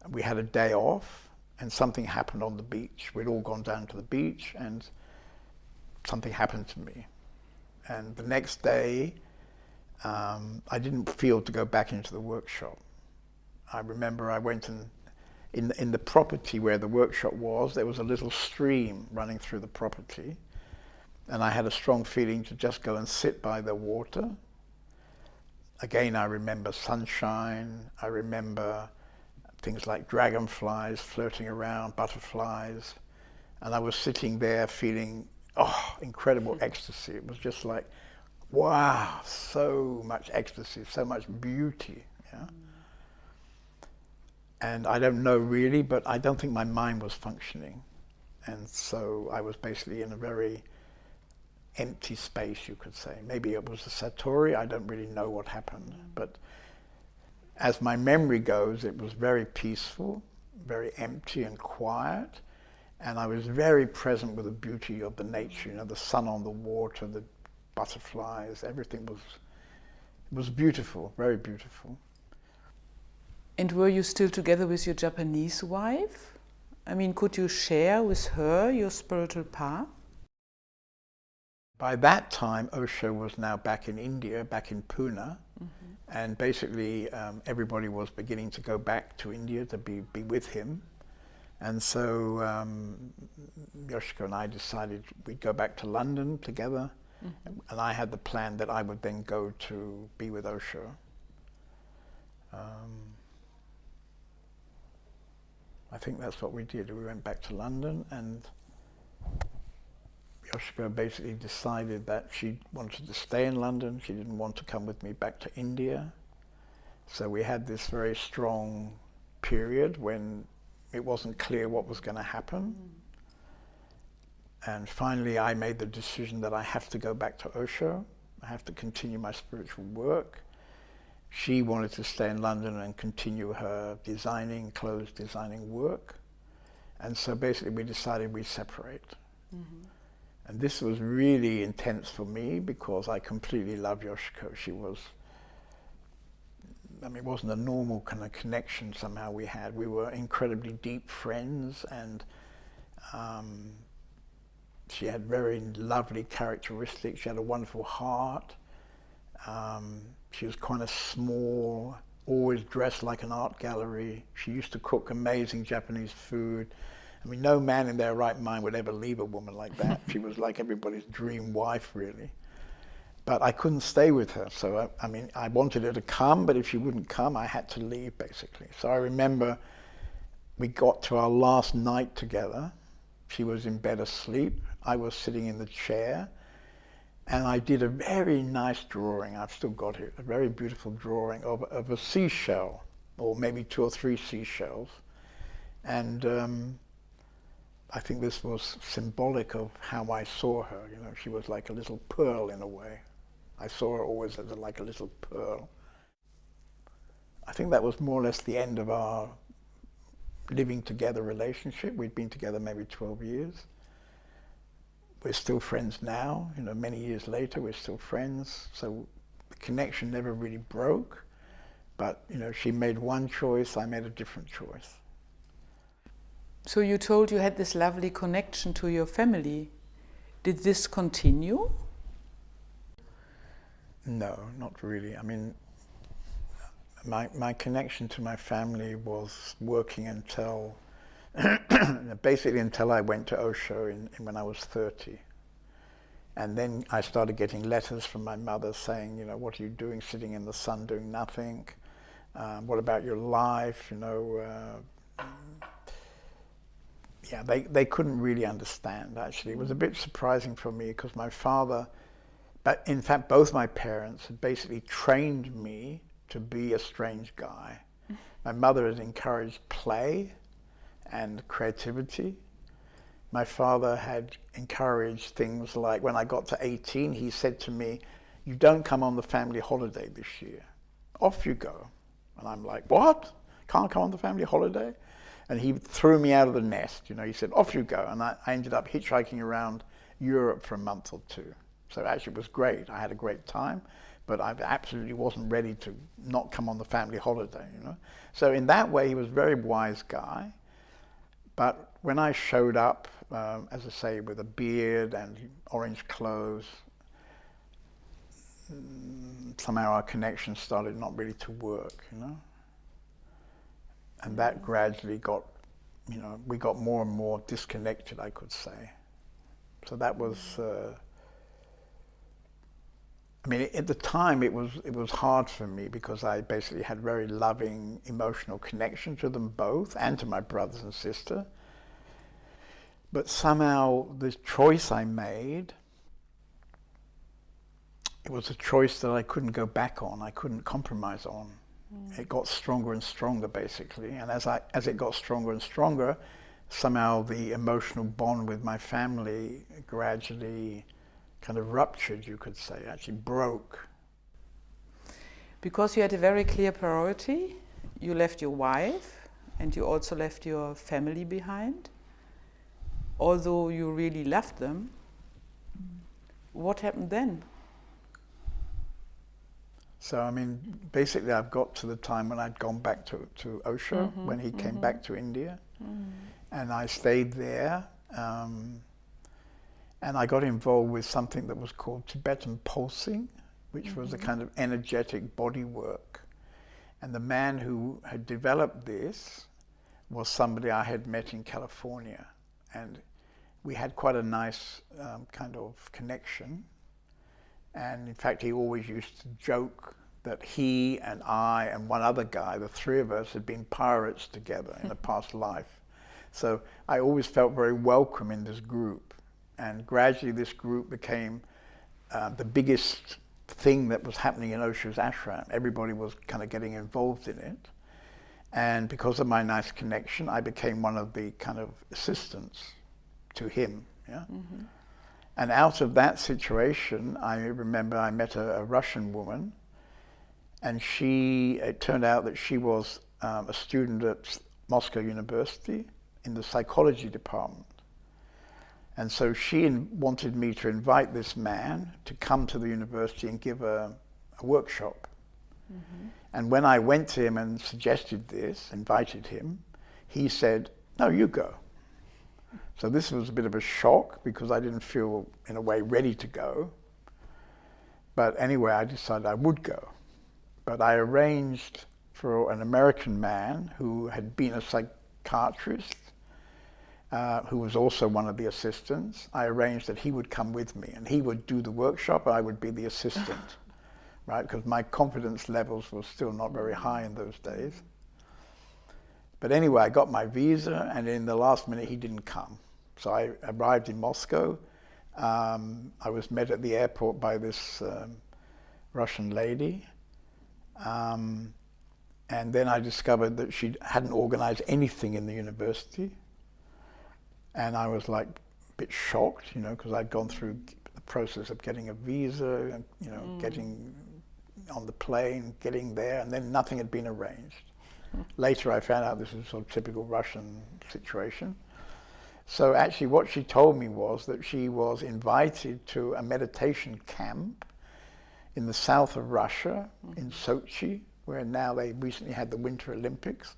we had a day off, and something happened on the beach. We'd all gone down to the beach, and something happened to me. And the next day, um, I didn't feel to go back into the workshop. I remember I went and in, in the property where the workshop was, there was a little stream running through the property. And I had a strong feeling to just go and sit by the water. Again, I remember sunshine. I remember things like dragonflies floating around, butterflies. And I was sitting there feeling, oh, incredible hmm. ecstasy. It was just like, wow, so much ecstasy, so much beauty. Yeah? Hmm. And I don't know really, but I don't think my mind was functioning. And so I was basically in a very empty space, you could say. Maybe it was a Satori, I don't really know what happened. But as my memory goes, it was very peaceful, very empty and quiet. And I was very present with the beauty of the nature, you know, the sun on the water, the butterflies, everything was, was beautiful, very beautiful. And were you still together with your Japanese wife? I mean, could you share with her your spiritual path? By that time, Osho was now back in India, back in Pune, mm -hmm. and basically um, everybody was beginning to go back to India to be, be with him. And so um, Yoshiko and I decided we'd go back to London together, mm -hmm. and I had the plan that I would then go to be with Osho. Um, I think that's what we did. We went back to London and Yoshiko basically decided that she wanted to stay in London. She didn't want to come with me back to India. So we had this very strong period when it wasn't clear what was going to happen. And finally I made the decision that I have to go back to Osho. I have to continue my spiritual work. She wanted to stay in London and continue her designing, clothes designing work. And so basically we decided we'd separate. Mm -hmm. And this was really intense for me because I completely love Yoshiko. She was, I mean, it wasn't a normal kind of connection somehow we had. We were incredibly deep friends and um, she had very lovely characteristics. She had a wonderful heart. Um, she was kind of small, always dressed like an art gallery. She used to cook amazing Japanese food. I mean, no man in their right mind would ever leave a woman like that. she was like everybody's dream wife, really. But I couldn't stay with her. So, I, I, mean, I wanted her to come, but if she wouldn't come, I had to leave, basically. So I remember we got to our last night together. She was in bed asleep. I was sitting in the chair. And I did a very nice drawing. I've still got it. A very beautiful drawing of, of a seashell, or maybe two or three seashells. And um, I think this was symbolic of how I saw her. You know, she was like a little pearl in a way. I saw her always as a, like a little pearl. I think that was more or less the end of our living together relationship. We'd been together maybe 12 years. We're still friends now, you know, many years later, we're still friends. So the connection never really broke. But, you know, she made one choice, I made a different choice. So you told you had this lovely connection to your family. Did this continue? No, not really. I mean, my, my connection to my family was working until, basically until I went to Osho in, in, when I was 30. And then I started getting letters from my mother saying, you know, what are you doing sitting in the sun doing nothing? Um, what about your life? You know, uh, yeah, they, they couldn't really understand, actually. It was a bit surprising for me because my father, but in fact, both my parents had basically trained me to be a strange guy. My mother had encouraged play and creativity. My father had encouraged things like when I got to 18, he said to me, you don't come on the family holiday this year. Off you go. And I'm like, what? Can't come on the family holiday? and he threw me out of the nest. You know, he said, off you go. And I, I ended up hitchhiking around Europe for a month or two. So actually it was great. I had a great time, but I absolutely wasn't ready to not come on the family holiday, you know. So in that way, he was a very wise guy. But when I showed up, um, as I say, with a beard and orange clothes, mm, somehow our connection started not really to work, you know. and that gradually got, you know, we got more and more disconnected, I could say. So that was, uh, I mean, at the time it was it was hard for me because I basically had very loving emotional connection to them both and to my brothers and sister. But somehow the choice I made, it was a choice that I couldn't go back on. I couldn't compromise on. Mm. It got stronger and stronger basically, and as I as it got stronger and stronger, somehow the emotional bond with my family gradually kind of ruptured, you could say, actually broke. Because you had a very clear priority, you left your wife and you also left your family behind. Although you really loved them, what happened then? So, I mean, basically, I've got to the time when I'd gone back to, to Osho, mm -hmm, when he mm -hmm. came back to India. Mm -hmm. And I stayed there. Um, and I got involved with something that was called Tibetan pulsing, which mm -hmm. was a mm-hmm. kind of energetic body work. And the man who had developed this was somebody I had met in California. And we had quite a nice um, kind of connection. And in fact, he always used to joke that he and I and one other guy, the three of us, had been pirates together in a past life. So I always felt very welcome in this group. And gradually this group became uh, the biggest thing that was happening in Osho's ashram. Everybody was kind of getting involved in it. And because of my nice connection, I became one of the kind of assistants to him. Yeah. Mm -hmm. And out of that situation, I remember I met a, a, Russian woman, and she, it turned out that she was um, a student at Moscow University in the psychology department. And so she wanted me to invite this man to come to the university and give a, a workshop. Mm -hmm. And when I went to him and suggested this, invited him, he said, no, you go. So this was a bit of a shock because I didn't feel, in a way, ready to go. But anyway, I decided I would go. But I arranged for an American man who had been a psychiatrist uh, who was also one of the assistants, I arranged that he would come with me and he would do the workshop, I would be the assistant, right? Because my confidence levels were still not very high in those days. But anyway, I got my visa and in the last minute he didn't come. So I arrived in Moscow. Um, I was met at the airport by this um, Russian lady. Um, and then I discovered that she hadn't organized anything in the university. And I was like a bit shocked, you know, because I'd gone through the process of getting a visa, and, you know, mm. getting on the plane, getting there, and then nothing had been arranged. Later I found out this was sort of typical Russian situation. So actually what she told me was that she was invited to a meditation camp in the south of Russia, mm. in Sochi, where now they recently had the Winter Olympics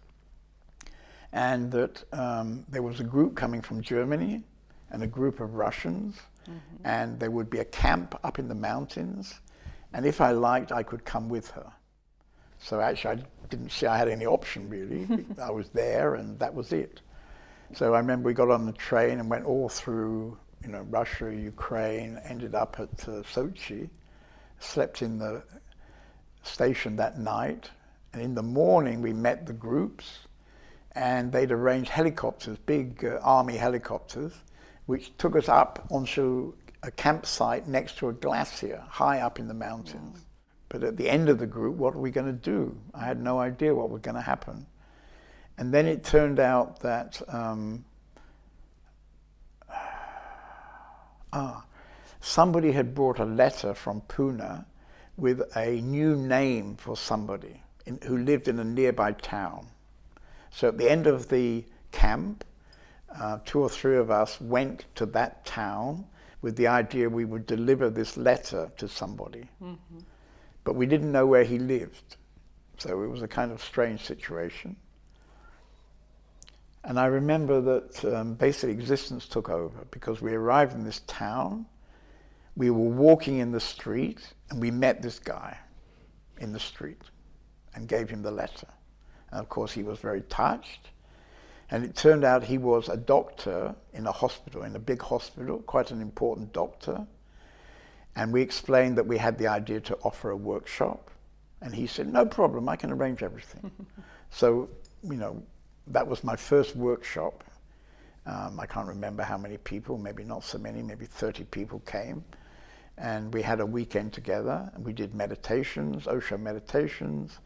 and that um, there was a group coming from Germany and a group of Russians, mm -hmm. and there would be a camp up in the mountains, and if I liked, I could come with her. So actually, I didn't see I had any option really. I was there, and that was it. So I remember we got on the train and went all through, you know, Russia, Ukraine, ended up at uh, Sochi, slept in the station that night, and in the morning we met the groups, and they'd arranged helicopters, big uh, army helicopters, which took us up onto a campsite next to a glacier high up in the mountains. Mm. But at the end of the group, what are we going to do? I had no idea what was going to happen. And then it turned out that um, ah, somebody had brought a letter from Pune with a new name for somebody in, who lived in a nearby town. So at the end of the camp, uh, two or three of us went to that town with the idea we would deliver this letter to somebody. Mm -hmm. But we didn't know where he lived. So it was a kind of strange situation. And I remember that um, basic existence took over because we arrived in this town, we were walking in the street, and we met this guy in the street and gave him the letter. And of course, he was very touched. And it turned out he was a doctor in a hospital, in a big hospital, quite an important doctor. And we explained that we had the idea to offer a workshop. And he said, no problem, I can arrange everything. so, you know, that was my first workshop. Um, I can't remember how many people, maybe not so many, maybe 30 people came. And we had a weekend together and we did meditations, Osho meditations.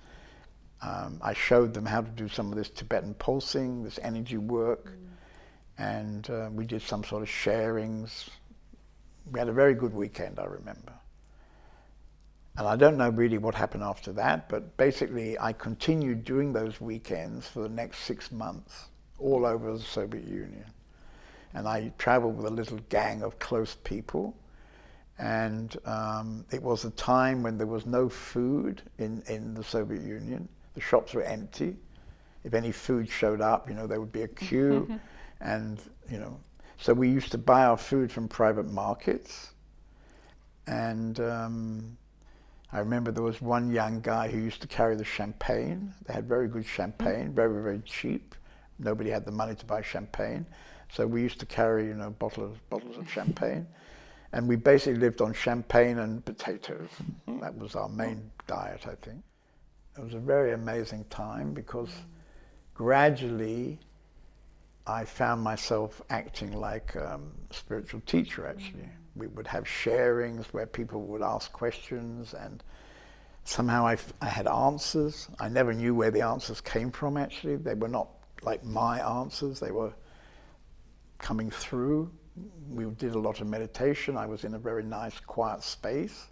Um, I showed them how to do some of this Tibetan pulsing, this energy work. Mm. And uh, we did some sort of sharings. We had a very good weekend, I remember. And I don't know really what happened after that, but basically I continued doing those weekends for the next six months all over the Soviet Union. And I traveled with a little gang of close people and um, it was a time when there was no food in, in the Soviet Union. The shops were empty. If any food showed up, you know, there would be a queue. Mm-hmm. and, you know, so we used to buy our food from private markets. And um, I remember there was one young guy who used to carry the champagne. They had very good champagne, mm-hmm. very, very cheap. Nobody had the money to buy champagne. So we used to carry, you know, bottles, bottles of champagne. And we basically lived on champagne and potatoes. Mm-hmm. That was our main diet, I think. It was a very amazing time because gradually I found myself acting like um, a spiritual teacher, actually. We would have sharings where people would ask questions and somehow I, I had answers. I never knew where the answers came from, actually. They were not like my answers. They were coming through we did a lot of meditation. I was in a very nice, quiet space.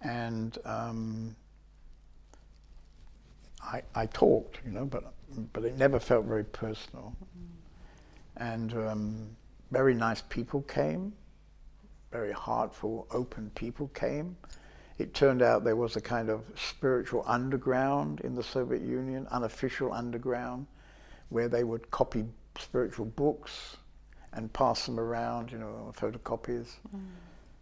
And um, I, I, talked, you know, but, but it never felt very personal. And um, very nice people came, very heartful, open people came. It turned out there was a kind of spiritual underground in the Soviet Union, unofficial underground, where they would copy spiritual books and pass them around, you know, photocopies. Mm.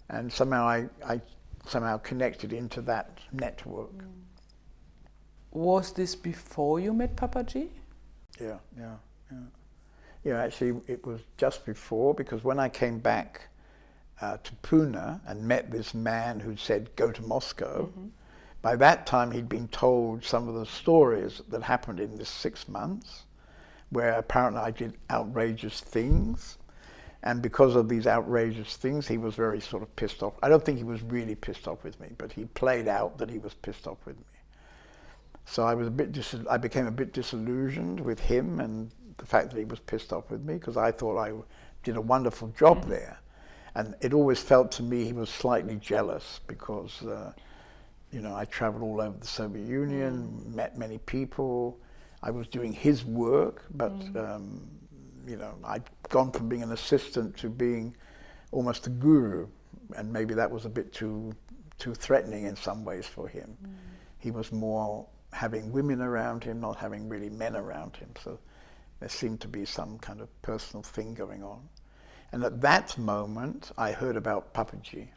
And somehow I, I somehow connected into that network. Mm. Was this before you met Papaji? Yeah, yeah, yeah. Yeah, actually it was just before because when I came back uh, to Pune and met this man who said, go to Moscow, mm -hmm. by that time he'd been told some of the stories that happened in this six months where apparently I did outrageous things and because of these outrageous things, he was very sort of pissed off. I don't think he was really pissed off with me, but he played out that he was pissed off with me. So I was a bit, dis I became a bit disillusioned with him and the fact that he was pissed off with me because I thought I did a wonderful job mm-hmm. there. And it always felt to me he was slightly jealous because, uh, you know, I traveled all over the Soviet Union, mm. met many people. I was doing his work, but mm. um, you know, I'd gone from being an assistant to being almost a guru, and maybe that was a bit too too threatening in some ways for him. Mm. He was more having women around him, not having really men around him. So there seemed to be some kind of personal thing going on. And at that moment, I heard about Papaji.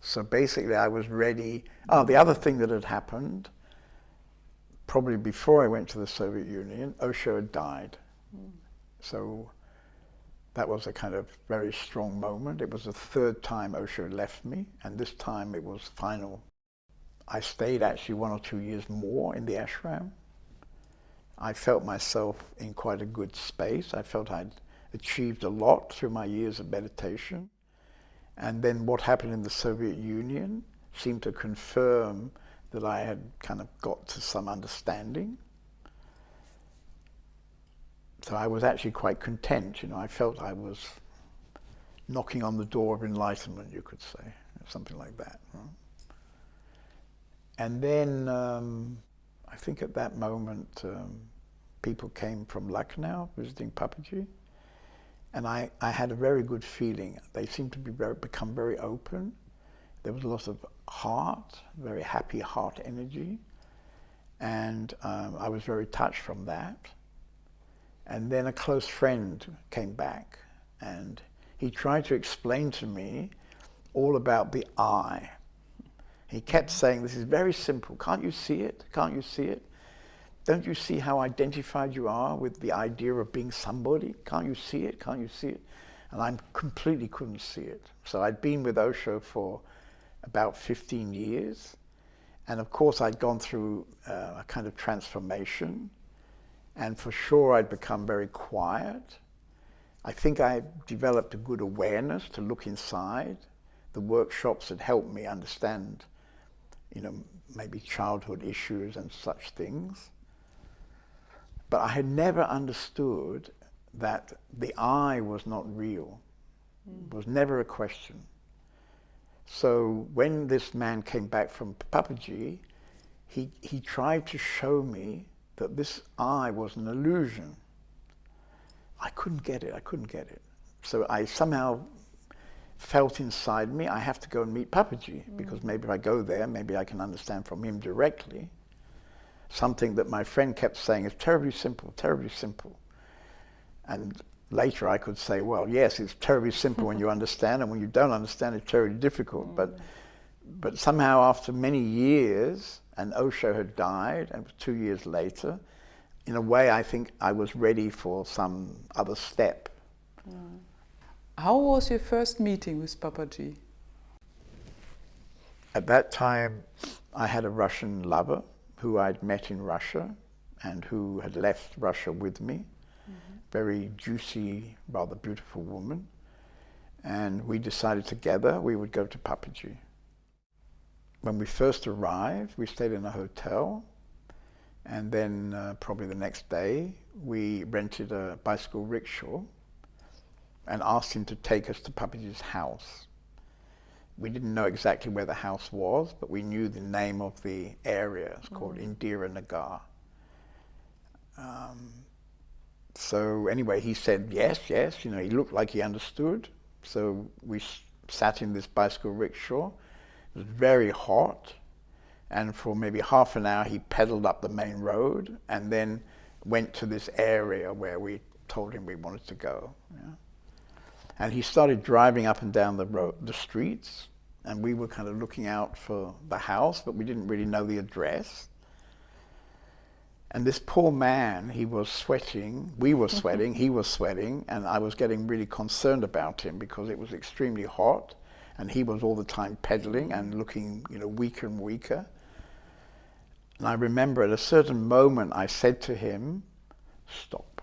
So basically, I was ready. Oh, the other thing that had happened, probably before I went to the Soviet Union, Osho had died. Mm. So that was a kind of very strong moment. It was the third time Osho left me, and this time it was final. I stayed actually one or two years more in the ashram. I felt myself in quite a good space. I felt I'd achieved a lot through my years of meditation. And then what happened in the Soviet Union seemed to confirm that I had kind of got to some understanding. So I was actually quite content, you know, I felt I was knocking on the door of enlightenment, you could say, something like that. Right? And then um, I think at that moment um, people came from Lucknow visiting Papaji and I, I had a very good feeling. They seemed to be very, become very open. There was a lot of heart, very happy heart energy and um, I was very touched from that. And then a close friend came back and he tried to explain to me all about the I. He kept saying, this is very simple. Can't you see it? Can't you see it? don't you see how identified you are with the idea of being somebody? Can't you see it? Can't you see it? And I completely couldn't see it. So I'd been with Osho for about 15 years. And of course, I'd gone through uh, a kind of transformation. And for sure, I'd become very quiet. I think I developed a good awareness to look inside. The workshops had helped me understand, you know, maybe childhood issues and such things. But I had never understood that the I was not real. Mm. It was never a question. So when this man came back from Papaji, he, he tried to show me that this I was an illusion. I couldn't get it, I couldn't get it. So I somehow felt inside me, I have to go and meet Papaji, mm. because maybe if I go there, maybe I can understand from him directly something that my friend kept saying is terribly simple, terribly simple. And later I could say, well, yes, it's terribly simple when you understand, and when you don't understand, it's terribly difficult. Mm. But, but somehow after many years, and Osho had died, and two years later, in a way I think I was ready for some other step. Mm. How was your first meeting with Papaji? At that time, I had a Russian lover who I'd met in Russia and who had left Russia with me. Mm -hmm. Very juicy, rather beautiful woman. And we decided together we would go to Papaji. When we first arrived, we stayed in a hotel. And then uh, probably the next day, we rented a bicycle rickshaw and asked him to take us to Papaji's house we didn't know exactly where the house was, but we knew the name of the area. It's called mm. Indira Nagar. Um, so anyway, he said yes, yes. You know, he looked like he understood. So we sat in this bicycle rickshaw. It was very hot, and for maybe half an hour, he pedaled up the main road, and then went to this area where we told him we wanted to go. Yeah. And he started driving up and down the road, the streets, and we were kind of looking out for the house, but we didn't really know the address. And this poor man, he was sweating, we were mm-hmm. sweating, he was sweating, and I was getting really concerned about him because it was extremely hot, and he was all the time pedaling and looking, you know, weaker and weaker. And I remember at a certain moment I said to him, stop.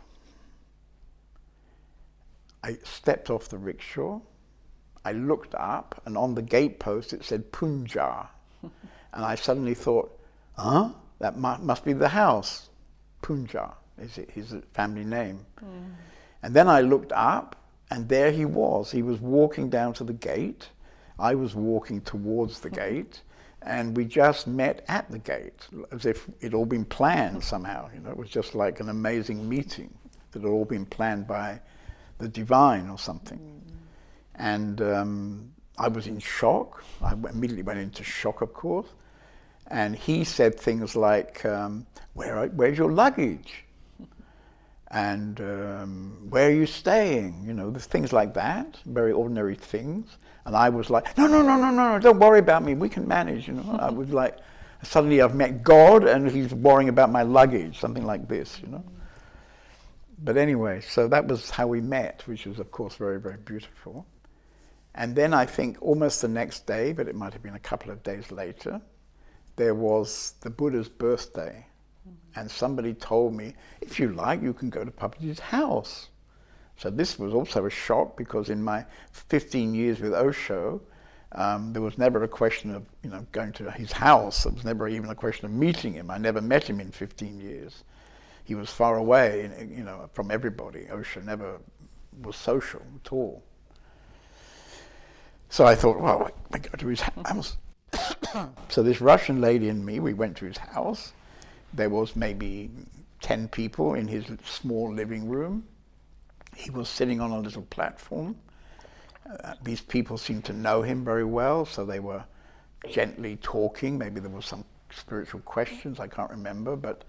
I stepped off the rickshaw. I looked up, and on the gatepost it said Punja. and I suddenly thought, huh? That must be the house. Punja is his family name. Mm. And then I looked up, and there he was. He was walking down to the gate. I was walking towards the gate, and we just met at the gate, as if it all been planned somehow. You know, it was just like an amazing meeting that had all been planned by the divine or something. Mm. And um, I was in shock. I immediately went into shock, of course. And he said things like, um, Where, where's your luggage? and um, where are you staying? You know, things like that, very ordinary things. And I was like, no, no, no, no, no, don't worry about me. We can manage, you know. I was like, suddenly I've met God and he's worrying about my luggage, something like this, you know but anyway, so that was how we met, which was, of course, very, very beautiful. And then I think almost the next day, but it might have been a couple of days later, there was the Buddha's birthday. Mm-hmm. And somebody told me, if you like, you can go to Papaji's house. So this was also a shock because in my 15 years with Osho, um, there was never a question of you know going to his house. There was never even a question of meeting him. I never met him in 15 years he was far away, you know, from everybody. Osho never was social at all. So I thought, well, I go to his house. so this Russian lady and me, we went to his house. There was maybe 10 people in his small living room. He was sitting on a little platform. Uh, these people seemed to know him very well, so they were gently talking. Maybe there was some spiritual questions, I can't remember, but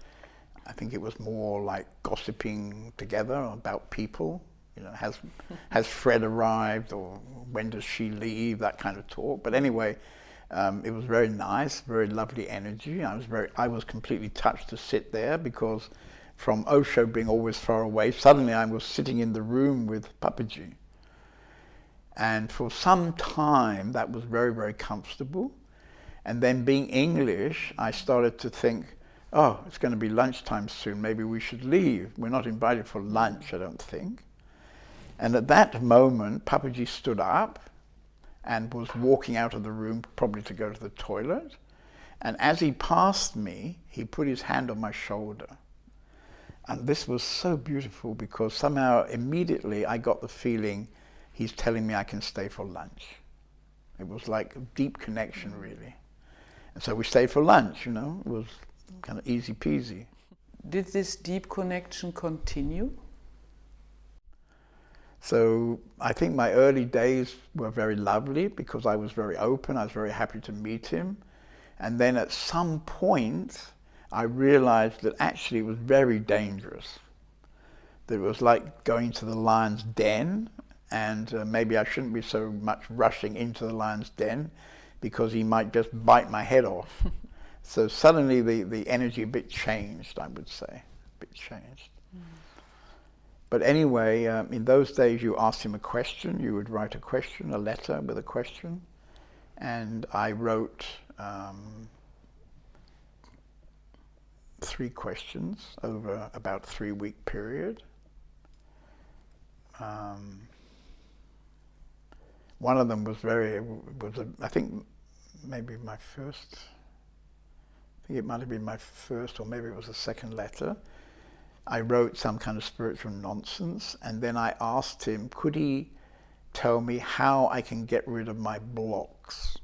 I think it was more like gossiping together about people. You know, has has Fred arrived or when does she leave? That kind of talk. But anyway, Um, it was very nice, very lovely energy. I was very, I was completely touched to sit there because from Osho being always far away, suddenly I was sitting in the room with Papaji. And for some time, that was very, very comfortable. And then being English, I started to think, oh, it's going to be lunchtime soon. Maybe we should leave. We're not invited for lunch, I don't think. And at that moment, Papaji stood up and was walking out of the room, probably to go to the toilet. And as he passed me, he put his hand on my shoulder. And this was so beautiful because somehow immediately I got the feeling he's telling me I can stay for lunch. It was like a deep connection, really. And so we stayed for lunch, you know, it was kind of easy peasy. Did this deep connection continue? So I think my early days were very lovely because I was very open, I was very happy to meet him. And then at some point, I realized that actually it was very dangerous. That it was like going to the lion's den and uh, maybe I shouldn't be so much rushing into the lion's den because he might just bite my head off. so suddenly the, the energy a bit changed, I would say, a bit changed. Mm. But anyway, um, in those days you asked him a question, you would write a question, a letter with a question, and I wrote um, three questions over about three week period. Um, one of them was very, was a, I think maybe my first, Think it might have been my first or maybe it was the second letter. I wrote some kind of spiritual nonsense and then I asked him, could he tell me how I can get rid of my blocks?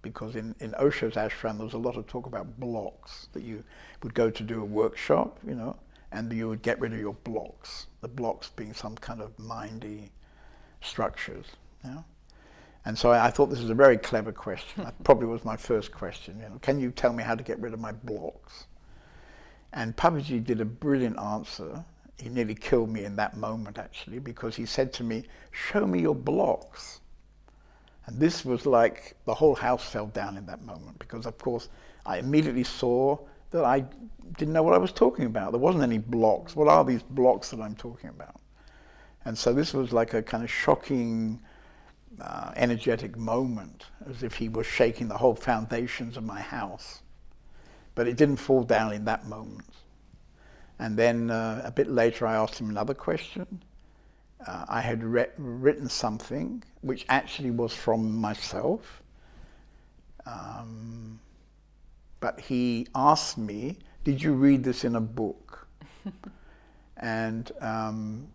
Because in, in Osho's ashram there was a lot of talk about blocks, that you would go to do a workshop, you know, and you would get rid of your blocks, the blocks being some kind of mindy structures. You know? And so I, I, thought this was a very clever question. that probably was my first question. You know, can you tell me how to get rid of my blocks? And Papaji did a brilliant answer. He nearly killed me in that moment, actually, because he said to me, show me your blocks. And this was like the whole house fell down in that moment because, of course, I immediately saw that I didn't know what I was talking about. There wasn't any blocks. What are these blocks that I'm talking about? And so this was like a kind of shocking uh, energetic moment, as if he was shaking the whole foundations of my house. But it didn't fall down in that moment. And then uh, a bit later I asked him another question. Uh, I had written something which actually was from myself. Um, but he asked me, did you read this in a book? and um,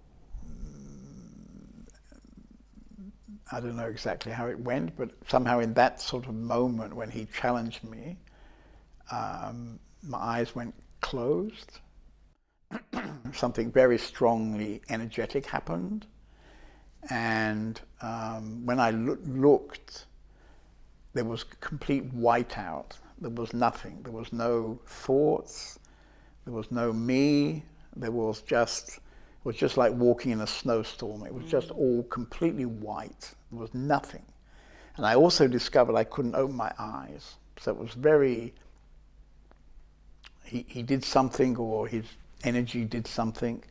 I don't know exactly how it went, but somehow in that sort of moment when he challenged me, um, my eyes went closed. Something very strongly energetic happened. And um, when I lo looked, there was complete whiteout. There was nothing. There was no thoughts. There was no me. There was just was just like walking in a snowstorm. It was just all completely white. There was nothing. And I also discovered I couldn't open my eyes. So it was very, he, he did something or his energy did something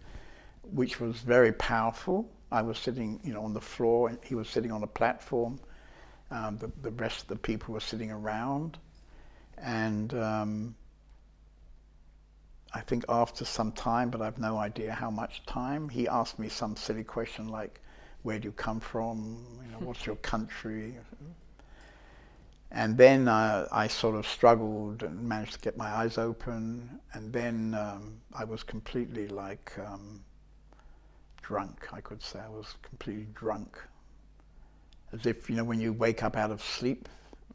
which was very powerful. I was sitting, you know, on the floor and he was sitting on a platform. Um, the, the rest of the people were sitting around. And um, I think after some time, but I've no idea how much time, he asked me some silly question like, where do you come from? You know, what's your country? And then uh, I sort of struggled and managed to get my eyes open. And then um, I was completely like um, drunk, I could say. I was completely drunk. As if, you know, when you wake up out of sleep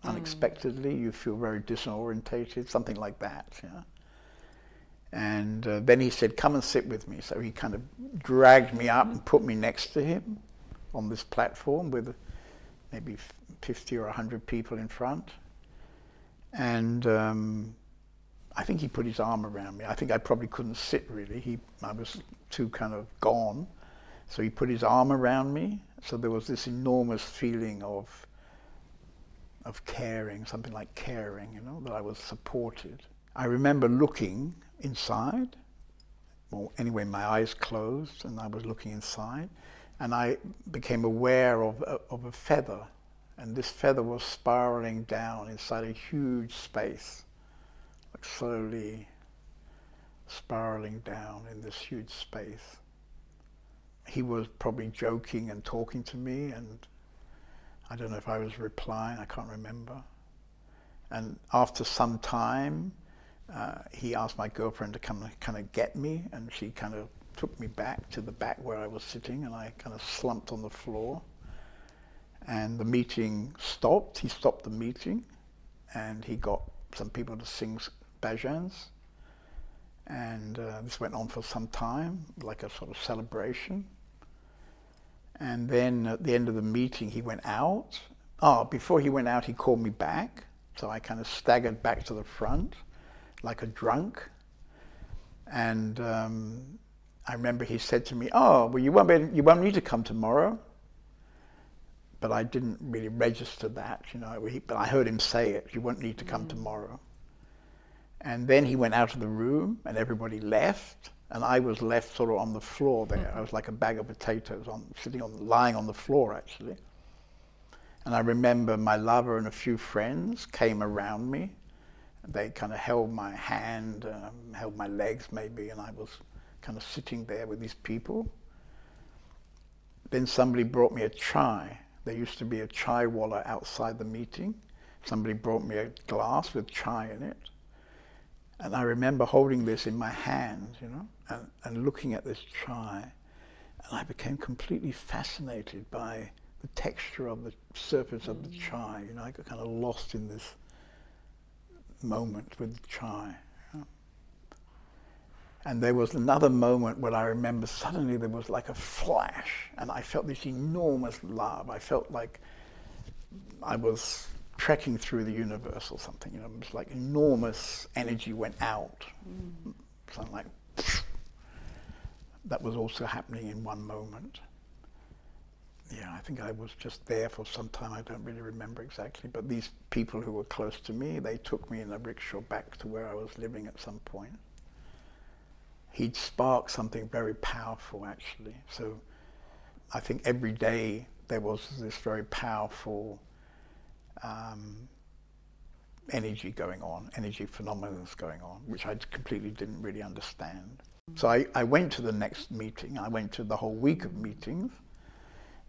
mm. unexpectedly, you feel very disorientated, something like that. Yeah. And uh, then he said, come and sit with me. So he kind of dragged me up and put me next to him on this platform with maybe 50 or 100 people in front. And um, I think he put his arm around me. I think I probably couldn't sit really. He, I was too kind of gone. So he put his arm around me. So there was this enormous feeling of of caring, something like caring, you know, that I was supported. I remember looking inside, well, anyway, my eyes closed and I was looking inside, and I became aware of, of a feather, and this feather was spiraling down inside a huge space, like slowly spiraling down in this huge space. He was probably joking and talking to me, and I don't know if I was replying, I can't remember. And after some time, uh, he asked my girlfriend to come kind of get me, and she kind of took me back to the back where I was sitting, and I kind of slumped on the floor. And the meeting stopped. He stopped the meeting, and he got some people to sing bhajans. And uh, this went on for some time, like a sort of celebration. And then at the end of the meeting, he went out. Oh, before he went out, he called me back. So I kind of staggered back to the front like a drunk. And um, I remember he said to me, oh, well, you won't, be, you won't need to come tomorrow. But I didn't really register that, you know, but I heard him say it, you won't need to come mm. tomorrow. And then he went out of the room and everybody left and I was left sort of on the floor there. Mm. I was like a bag of potatoes on, sitting on, lying on the floor actually. And I remember my lover and a few friends came around me they kind of held my hand, um, held my legs maybe, and I was kind of sitting there with these people. Then somebody brought me a chai. There used to be a chai walla outside the meeting. Somebody brought me a glass with chai in it. And I remember holding this in my hand, you know, and, and looking at this chai. And I became completely fascinated by the texture of the surface of the chai. You know, I got kind of lost in this moment with Chai. And there was another moment when I remember suddenly there was like a flash and I felt this enormous love. I felt like I was trekking through the universe or something. You know, it was like enormous energy went out. Mm. Something like that was also happening in one moment yeah, I think I was just there for some time. I don't really remember exactly. But these people who were close to me, they took me in a rickshaw back to where I was living at some point. He'd sparked something very powerful, actually. So I think every day there was this very powerful um, energy going on, energy phenomena going on, which I completely didn't really understand. So I, I went to the next meeting. I went to the whole week of meetings.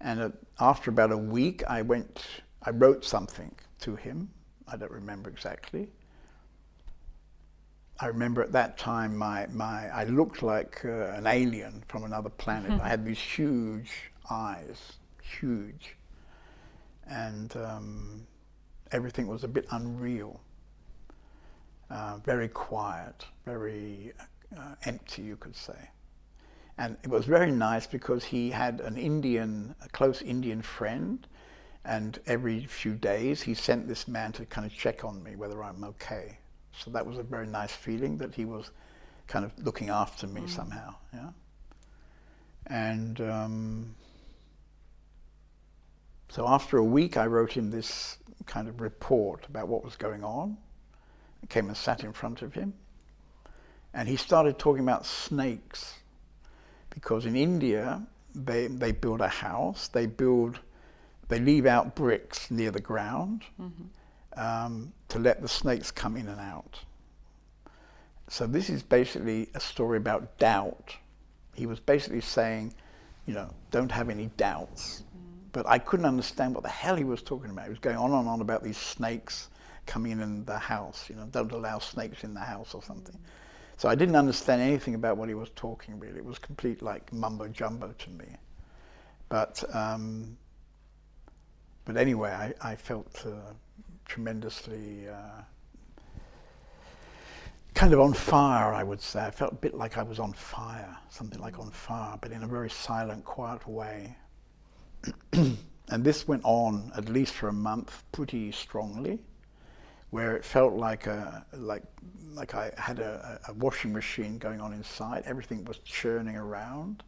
And uh, after about a week, I went, I wrote something to him. I don't remember exactly. I remember at that time my, my I looked like uh, an alien from another planet. I had these huge eyes, huge. And um, everything was a bit unreal. Uh, very quiet, very uh, empty, you could say. And it was very nice because he had an Indian, a close Indian friend, and every few days he sent this man to kind of check on me whether I'm okay. So that was a very nice feeling that he was kind of looking after me mm. somehow. Yeah. And um, so after a week, I wrote him this kind of report about what was going on. I came and sat in front of him, and he started talking about snakes because in India they they build a house, they build, they leave out bricks near the ground mm -hmm. um, to let the snakes come in and out. So this is basically a story about doubt. He was basically saying, you know, don't have any doubts. Mm -hmm. But I couldn't understand what the hell he was talking about. He was going on and on about these snakes coming in the house, you know, don't allow snakes in the house or something. Mm -hmm. So I didn't understand anything about what he was talking really. It was complete like mumbo jumbo to me. But, um, but anyway, I, I felt uh, tremendously uh, kind of on fire, I would say. I felt a bit like I was on fire, something like on fire, but in a very silent, quiet way. and this went on at least for a month pretty strongly where it felt like a like like I had a, a washing machine going on inside. Everything was churning around.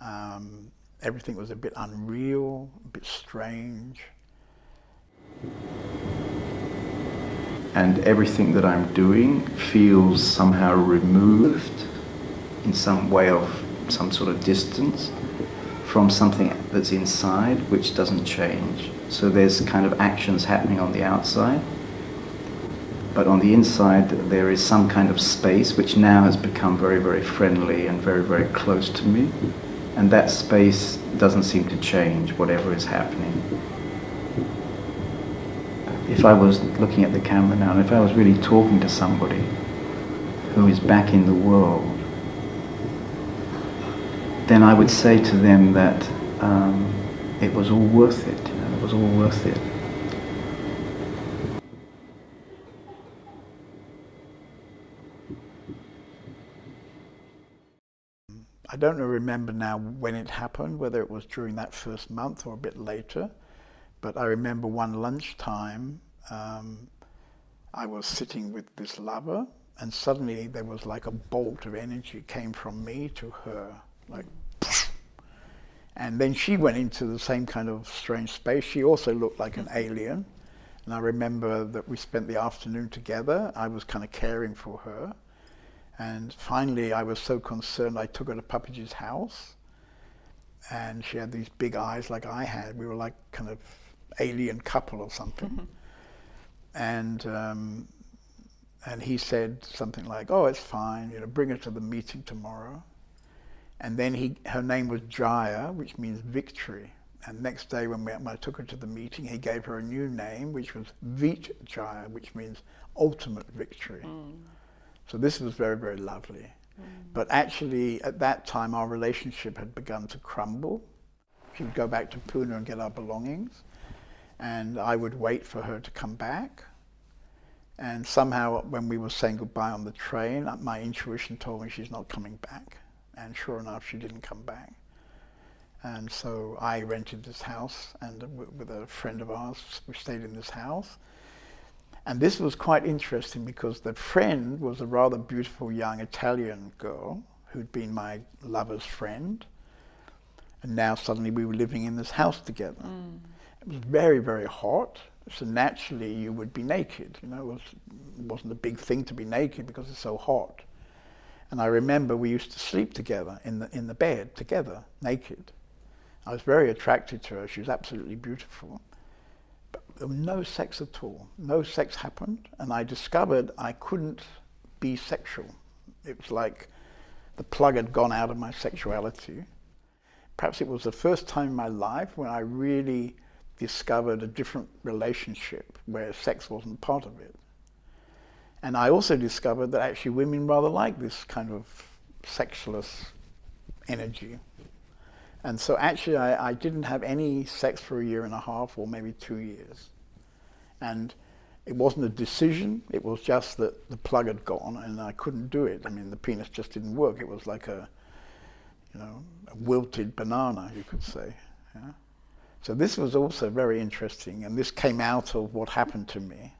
Um, everything was a bit unreal, a bit strange. and everything that I'm doing feels somehow removed in some way of some sort of distance from something that's inside which doesn't change. So there's kind of actions happening on the outside, but on the inside there is some kind of space which now has become very, very friendly and very, very close to me. And that space doesn't seem to change, whatever is happening. If I was looking at the camera now, and if I was really talking to somebody who is back in the world, then I would say to them that um, it was all worth it, you know, it was all worth it. I don't remember now when it happened, whether it was during that first month or a bit later, but I remember one lunchtime, um, I was sitting with this lover and suddenly there was like a bolt of energy came from me to her, like, and then she went into the same kind of strange space. She also looked like an alien. And I remember that we spent the afternoon together. I was kind of caring for her. And finally, I was so concerned, I took her to Papaji's house. And she had these big eyes like I had. We were like kind of alien couple or something. Mm -hmm. And um, and he said something like, "Oh, it's fine. You know, bring her to the meeting tomorrow." And then he, her name was Jaya, which means victory. And next day when, we, when I took her to the meeting, he gave her a new name, which was Vijaya, which means ultimate victory. Mm. So this was very, very lovely. Mm. But actually, at that time, our relationship had begun to crumble. She would go back to Pune and get our belongings, and I would wait for her to come back. And somehow, when we were saying goodbye on the train, uh, my intuition told me she's not coming back. And sure enough, she didn't come back. And so I rented this house, and with a friend of ours, we stayed in this house. And this was quite interesting because the friend was a rather beautiful young Italian girl who'd been my lover's friend. And now suddenly we were living in this house together. Mm. It was very, very hot. So naturally you would be naked. You know, it, was, it wasn't a big thing to be naked because it's so hot. And I remember we used to sleep together in the, in the bed, together, naked. I was very attracted to her. She was absolutely beautiful. No sex at all. No sex happened. And I discovered I couldn't be sexual. It was like the plug had gone out of my sexuality. Perhaps it was the first time in my life when I really discovered a different relationship where sex wasn't part of it. And I also discovered that actually women rather like this kind of sexless energy. And so actually I, I, didn't have any sex for a year and a half or maybe two years. And it wasn't a decision, it was just that the plug had gone and I couldn't do it. I mean, the penis just didn't work. It was like a, you know, a wilted banana, you could say. Yeah? So this was also very interesting and this came out of what happened to me.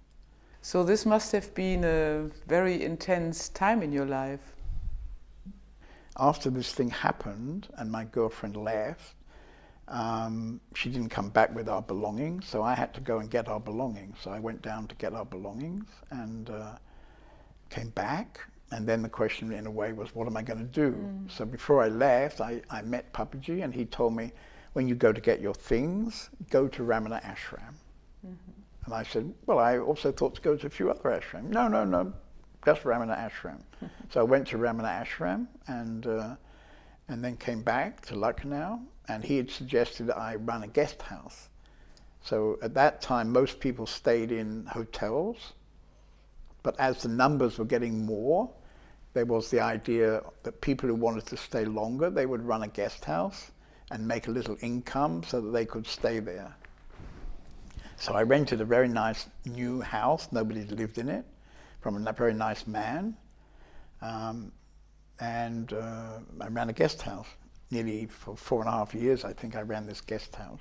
So this must have been a very intense time in your life after this thing happened and my girlfriend left, um, she didn't come back with our belongings, so I had to go and get our belongings. So I went down to get our belongings and uh, came back. And then the question, in a way, was, what am I going to do? Mm. So before I left, I, I met Papaji, and he told me, when you go to get your things, go to Ramana Ashram. Mm -hmm. And I said, well, I also thought to go to a few other ashrams. No, no, no, just Ramana Ashram. so I went to Ramana Ashram and, uh, and then came back to Lucknow and he had suggested I run a guest house. So at that time, most people stayed in hotels, but as the numbers were getting more, there was the idea that people who wanted to stay longer, they would run a guest house and make a little income so that they could stay there. So I rented a very nice new house, nobody lived in it, from a very nice man. Um, and uh, I ran a guest house. Nearly for four and a half years, I think I ran this guest house.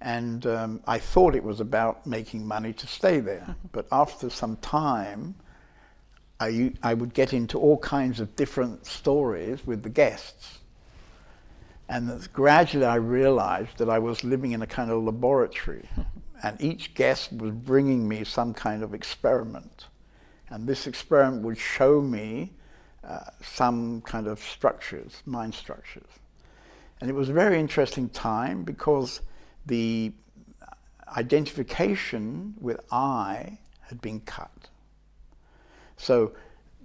And um, I thought it was about making money to stay there. but after some time, I, I would get into all kinds of different stories with the guests. And gradually I realized that I was living in a kind of laboratory and each guest was bringing me some kind of experiment. And this experiment would show me uh, some kind of structures, mind structures. And it was a very interesting time because the identification with I had been cut. So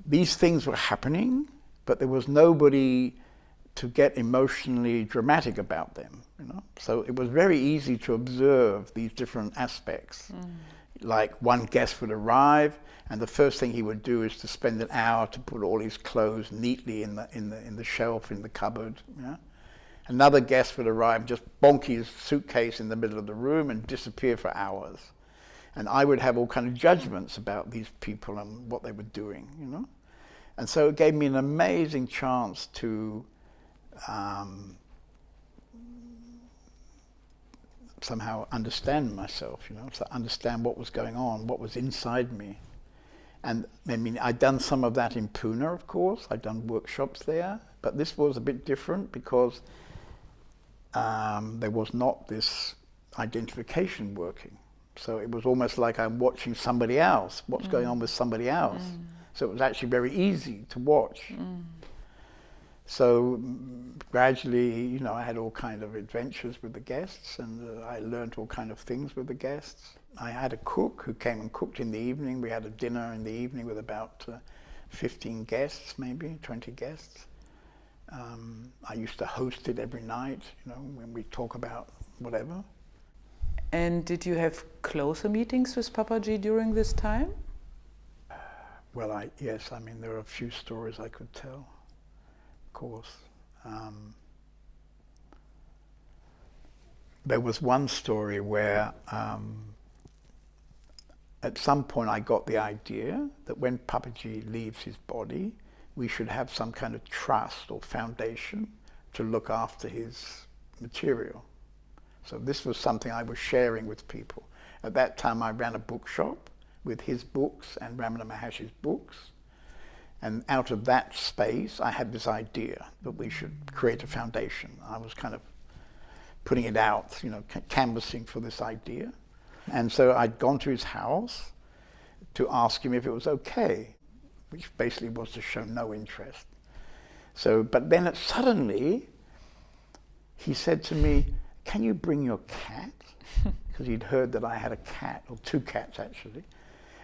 these things were happening, but there was nobody to get emotionally dramatic about them. You know? So it was very easy to observe these different aspects. Mm. Like one guest would arrive, and the first thing he would do is to spend an hour to put all his clothes neatly in the in the in the shelf in the cupboard. Yeah? Another guest would arrive just bonk his suitcase in the middle of the room and disappear for hours. And I would have all kind of judgments about these people and what they were doing, you know. And so it gave me an amazing chance to um, somehow understand myself, you know, to understand what was going on, what was inside me. And I mean, I'd done some of that in Pune, of course. I'd done workshops there, but this was a bit different because um, there was not this identification working. So it was almost like I'm watching somebody else, what's mm. going on with somebody else. Mm. So it was actually very easy to watch. Mm. So gradually, you know, I had all kind of adventures with the guests and uh, I learned all kind of things with the guests. I had a cook who came and cooked in the evening. We had a dinner in the evening with about uh, 15 guests, maybe 20 guests. Um, I used to host it every night, you know, when we talk about whatever. And did you have closer meetings with Papaji during this time? Well, I, yes, I mean, there are a few stories I could tell course. Um, there was one story where um, at some point I got the idea that when Papaji leaves his body, we should have some kind of trust or foundation to look after his material. So this was something I was sharing with people. At that time I ran a bookshop with his books and Ramana Maharshi's books. And out of that space, I had this idea that we should create a foundation. I was kind of putting it out, you know, canvassing for this idea. And so I'd gone to his house to ask him if it was okay, which basically was to show no interest. So, but then it, suddenly, he said to me, can you bring your cat? Because he'd heard that I had a cat, or two cats actually.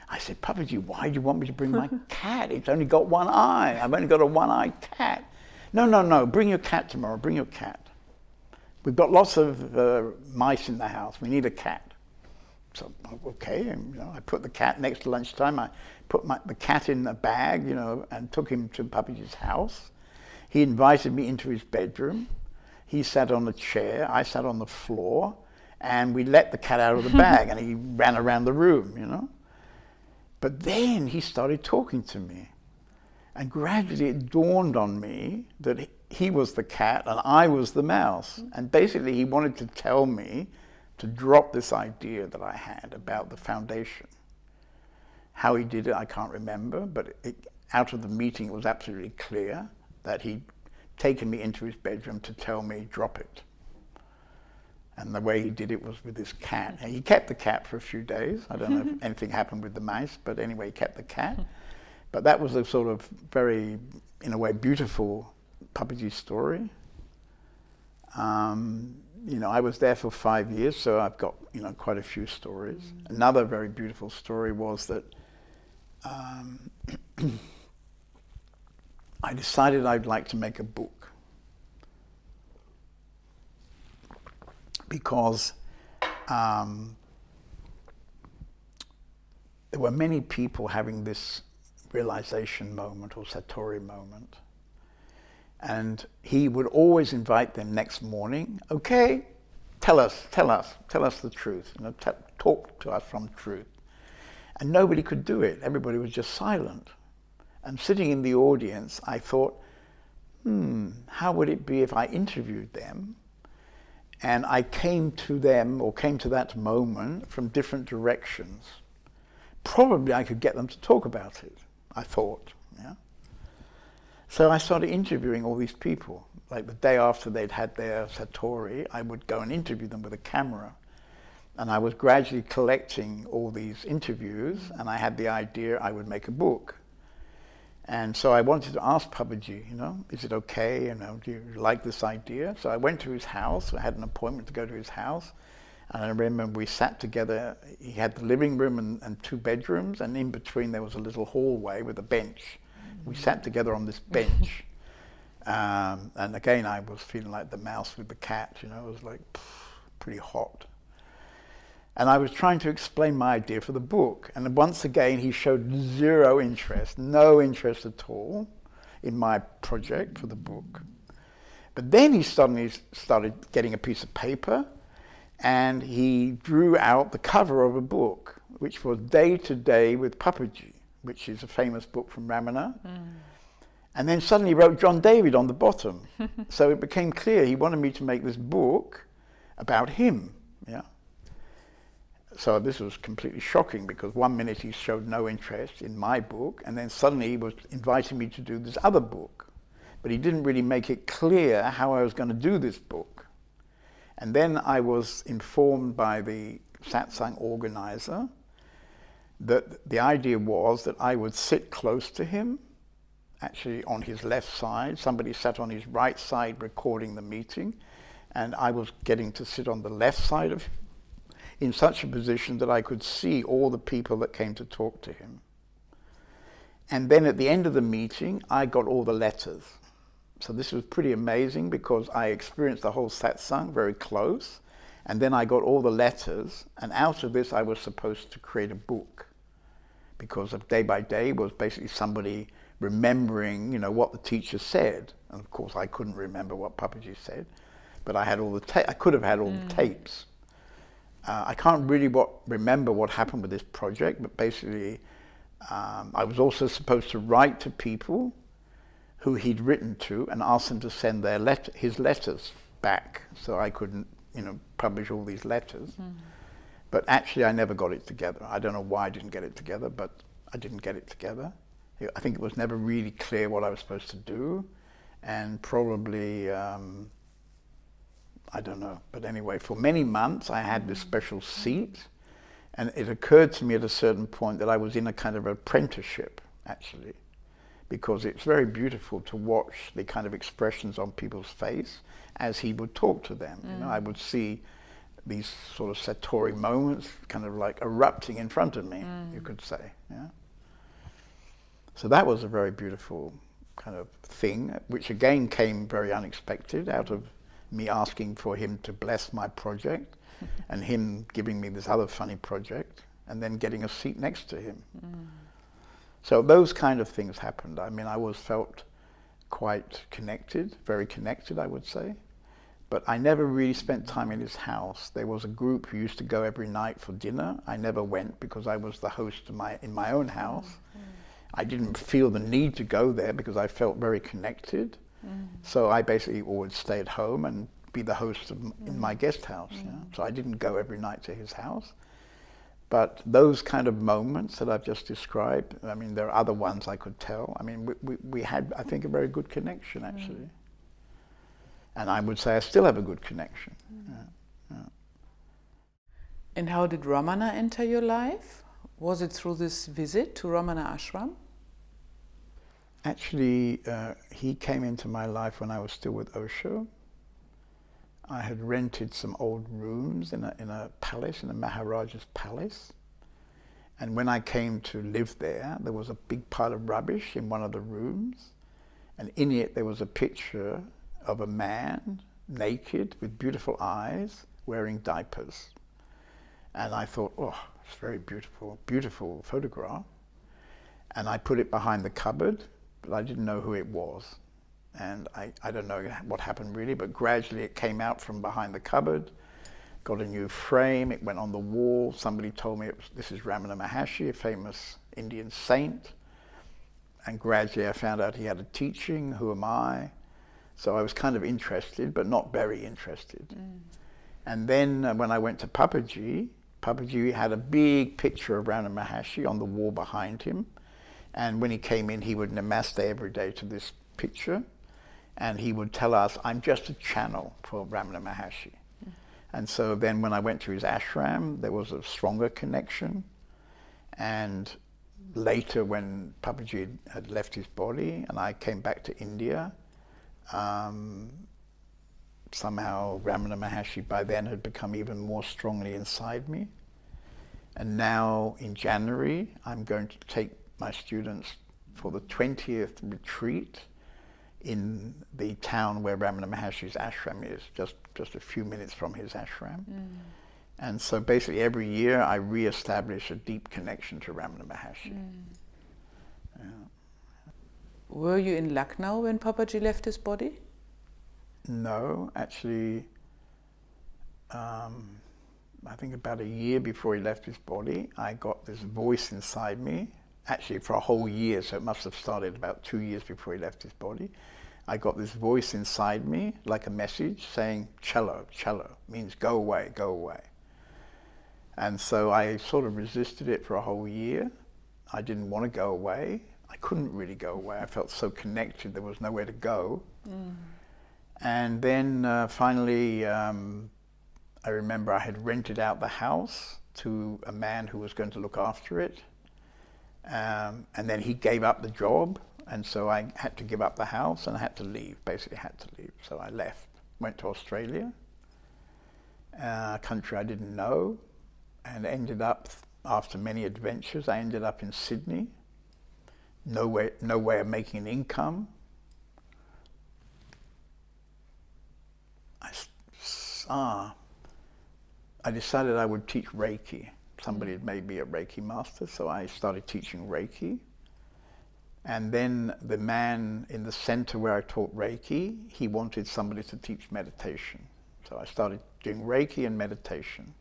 I said, Papaji, why do you want me to bring my cat? It's only got one eye. I've only got a one-eyed cat. No, no, no, bring your cat tomorrow, bring your cat. We've got lots of uh, mice in the house. We need a cat. So, okay, and, you know, I put the cat next to lunchtime. I put my, the cat in a bag, you know, and took him to Papaji's house. He invited me into his bedroom. He sat on a chair. I sat on the floor. And we let the cat out of the bag, and he ran around the room, you know. But then he started talking to me. And gradually it dawned on me that he was the cat and I was the mouse. And basically he wanted to tell me to drop this idea that I had about the foundation. How he did it, I can't remember, but it, out of the meeting it was absolutely clear that he'd taken me into his bedroom to tell me, drop it. And the way he did it was with his cat. And he kept the cat for a few days. I don't know if anything happened with the mice, but anyway, he kept the cat. But that was a sort of very, in a way, beautiful Papaji story. Um, you know, I was there for five years, so I've got, you know, quite a few stories. Mm. Another very beautiful story was that um, I decided I'd like to make a book. Because um, there were many people having this realization moment or satori moment. And he would always invite them next morning, okay, tell us, tell us, tell us the truth, you know, talk to us from truth. And nobody could do it. Everybody was just silent. And sitting in the audience, I thought, hmm, how would it be if I interviewed them and I came to them, or came to that moment, from different directions. Probably I could get them to talk about it, I thought. Yeah? So I started interviewing all these people. Like the day after they'd had their Satori, I would go and interview them with a camera. And I was gradually collecting all these interviews, and I had the idea I would make a book. And so I wanted to ask Papaji, you know, is it okay? You know, do you like this idea? So I went to his house. I had an appointment to go to his house. And I remember we sat together. He had the living room and, and two bedrooms, and in between there was a little hallway with a bench. We sat together on this bench. Um, and again, I was feeling like the mouse with the cat, you know, it was like pff, pretty hot. And I was trying to explain my idea for the book. And once again, he showed zero interest, no interest at all in my project for the book. But then he suddenly started getting a piece of paper and he drew out the cover of a book, which was Day to Day with Papaji, which is a famous book from Ramana. Mm. And then suddenly he wrote John David on the bottom. so it became clear he wanted me to make this book about him. Yeah. So this was completely shocking because one minute he showed no interest in my book and then suddenly he was inviting me to do this other book. But he didn't really make it clear how I was going to do this book. And then I was informed by the satsang organizer that the idea was that I would sit close to him actually on his left side. Somebody sat on his right side recording the meeting, and I was getting to sit on the left side of him in such a position that I could see all the people that came to talk to him. And then at the end of the meeting, I got all the letters. So this was pretty amazing because I experienced the whole satsang very close. And then I got all the letters. And out of this, I was supposed to create a book. Because of day by day was basically somebody remembering, you know, what the teacher said. And of course, I couldn't remember what Papaji said, but I had all the ta- I could have had all mm. the tapes. Uh, I can't really what, remember what happened with this project, but basically, um, I was also supposed to write to people who he'd written to and ask them to send their let- his letters back, so I couldn't, you know, publish all these letters. Mm. But actually, I never got it together. I don't know why I didn't get it together, but I didn't get it together. I think it was never really clear what I was supposed to do, and probably um, I don't know. But anyway, for many months I had this special seat, and it occurred to me at a certain point that I was in a kind of apprenticeship actually, because it's very beautiful to watch the kind of expressions on people's face as he would talk to them. Mm. You know, I would see these sort of satori moments kind of like erupting in front of me, mm. you could say. Yeah. So that was a very beautiful kind of thing, which again came very unexpected out of me asking for him to bless my project and him giving me this other funny project and then getting a seat next to him. Mm. So those kind of things happened. I mean, I was felt quite connected, very connected, I would say. But I never really spent time in his house. There was a group who used to go every night for dinner. I never went because I was the host my, in my own house. Mm. I didn't feel the need to go there because I felt very connected. Mm. So I basically would stay at home and be the host of, mm. in my guest house. Mm. So I didn't go every night to his house. But those kind of moments that I've just described, I mean, there are other ones I could tell. I mean, we, we, we had, I think, a very good connection, mm. actually. And I would say I still have a good connection. Mm. Yeah, yeah. And how did Ramana enter your life? Was it through this visit to Ramana Ashram? Actually, uh, he came into my life when I was still with Osho. I had rented some old rooms in a, in a palace, in a Maharaja's palace. And when I came to live there, there was a big pile of rubbish in one of the rooms. And in it, there was a picture of a man, naked, with beautiful eyes, wearing diapers. And I thought, oh, it's very beautiful, beautiful photograph. And I put it behind the cupboard, but I didn't know who it was. And I, I don't know what happened really, but gradually it came out from behind the cupboard, got a new frame, it went on the wall. Somebody told me was, this is Ramana Maharshi, a famous Indian saint. And gradually I found out he had a teaching, who am I? So I was kind of interested, but not very interested. Mm. And then uh, when I went to Papaji, Papaji had a big picture of Ramana Maharshi on the wall behind him. And when he came in, he would namaste every day to this picture. And he would tell us, I'm just a channel for Ramana Maharshi. And so then when I went to his ashram, there was a stronger connection. And later when Papaji had left his body and I came back to India, um, somehow Ramana Maharshi by then had become even more strongly inside me. And now in January, I'm going to take my students for the 20th retreat in the town where Ramana Maharshi's ashram is, just, just a few minutes from his ashram. Mm. And so basically every year I re-establish a deep connection to Ramana Maharshi. Mm. Yeah. Were you in Lucknow when Papaji left his body? No, actually, um, I think about a year before he left his body, I got this voice inside me, actually for a whole year, so it must have started about two years before he left his body. I got this voice inside me, like a message, saying, chalo, chalo, means go away, go away. And so I sort of resisted it for a whole year. I didn't want to go away. I couldn't really go away. I felt so connected, there was nowhere to go. Mm. And then uh, finally, um, I remember I had rented out the house to a man who was going to look after it. Um, and then he gave up the job. And so I had to give up the house and I had to leave, basically had to leave. So I left, went to Australia, uh, a country I didn't know, and ended up, after many adventures, I ended up in Sydney. No way, no way of making an income. I saw I decided I would teach Reiki. Somebody had made me a Reiki master, so I started teaching Reiki. And then the man in the center where I taught Reiki, he wanted somebody to teach meditation. So I started doing Reiki and meditation.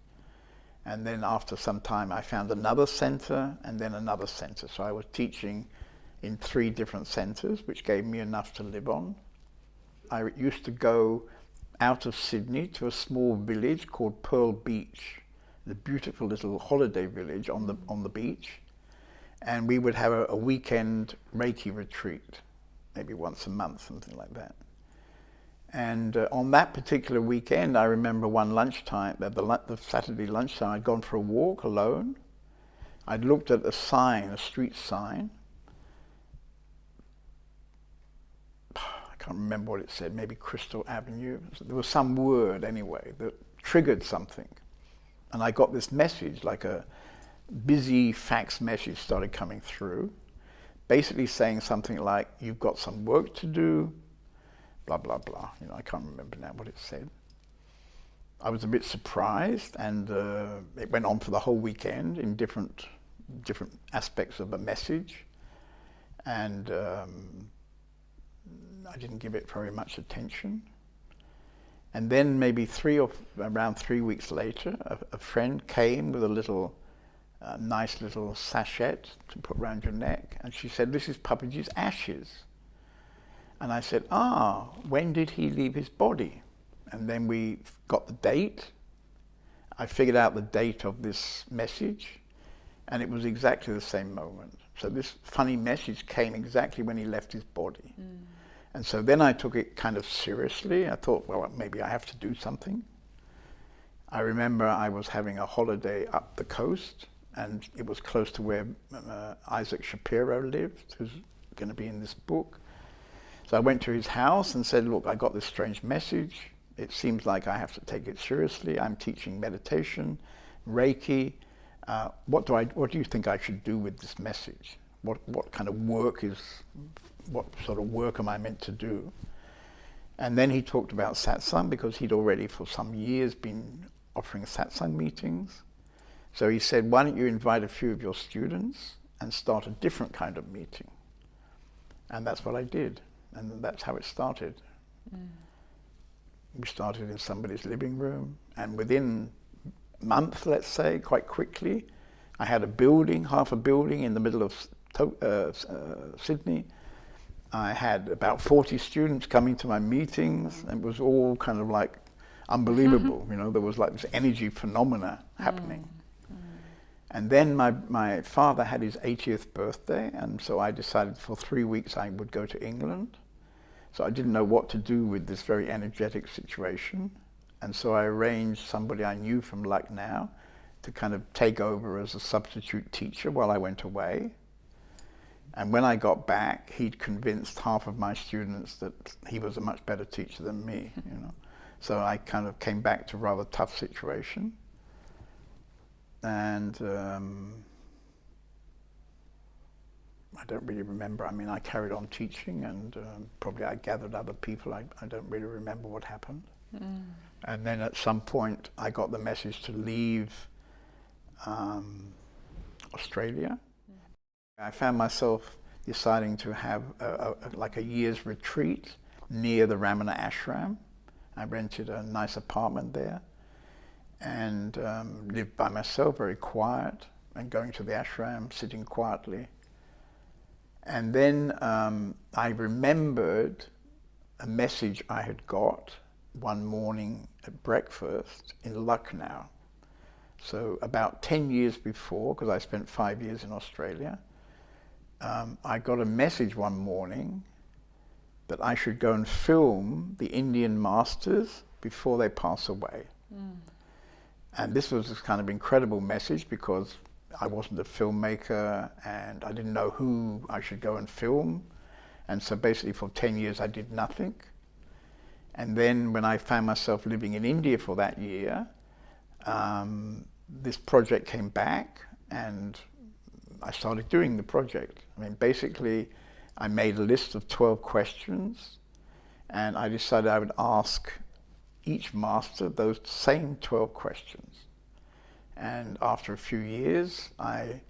And then after some time, I found another center and then another center. So I was teaching in three different centers, which gave me enough to live on. I used to go out of Sydney to a small village called Pearl Beach, the beautiful little holiday village on the, on the beach. And we would have a, a weekend Reiki retreat, maybe once a month, something like that. And uh, on that particular weekend, I remember one lunchtime, the, the Saturday lunchtime, I'd gone for a walk alone. I'd looked at a sign, a street sign, I can't remember what it said, maybe Crystal Avenue. There was some word anyway that triggered something. And I got this message, like a busy fax message started coming through, basically saying something like, you've got some work to do, blah, blah, blah. You know, I can't remember now what it said. I was a bit surprised and uh, it went on for the whole weekend in different, different aspects of the message. And um, I didn't give it very much attention. And then maybe three or around three weeks later, a, a friend came with a little, uh, nice little sachet to put around your neck, and she said, "This is Papaji's ashes." And I said, "Ah, when did he leave his body?" And then we got the date. I figured out the date of this message, and it was exactly the same moment. So this funny message came exactly when he left his body. Mm. And so then I took it kind of seriously. I thought, well, maybe I have to do something. I remember I was having a holiday up the coast, and it was close to where uh, Isaac Shapiro lived, who's going to be in this book. So I went to his house and said, look, I got this strange message. It seems like I have to take it seriously. I'm teaching meditation, Reiki. Uh, what, do I, what do you think I should do with this message? What, what kind of work is what sort of work am I meant to do? And then he talked about satsang because he'd already for some years been offering satsang meetings. So he said, why don't you invite a few of your students and start a different kind of meeting? And that's what I did. And that's how it started. Mm. We started in somebody's living room. And within a month, let's say, quite quickly, I had a building, half a building in the middle of uh, uh, Sydney I had about 40 students coming to my meetings. It was all kind of like unbelievable. you know, there was like this energy phenomena happening. Mm. And then my, my father had his 80th birthday, and so I decided for three weeks I would go to England. So I didn't know what to do with this very energetic situation. And so I arranged somebody I knew from Lucknow to kind of take over as a substitute teacher while I went away. And when I got back, he'd convinced half of my students that he was a much better teacher than me, you know. So I kind of came back to a rather tough situation. And um, I don't really remember. I mean, I carried on teaching and um, probably I gathered other people. I, I don't really remember what happened. Mm. And then at some point, I got the message to leave um, Australia I found myself deciding to have a, a, like a year's retreat near the Ramana ashram. I rented a nice apartment there and um, lived by myself, very quiet, and going to the ashram, sitting quietly. And then um, I remembered a message I had got one morning at breakfast in Lucknow. So about 10 years before, because I spent five years in Australia, um, I got a message one morning that I should go and film the Indian masters before they pass away. Mm. And this was this kind of incredible message because I wasn't a filmmaker and I didn't know who I should go and film. And so basically for 10 years I did nothing. And then when I found myself living in India for that year, um, this project came back and I started doing the project. I mean, basically, I made a list of 12 questions and I decided I would ask each master those same 12 questions. And after a few years, I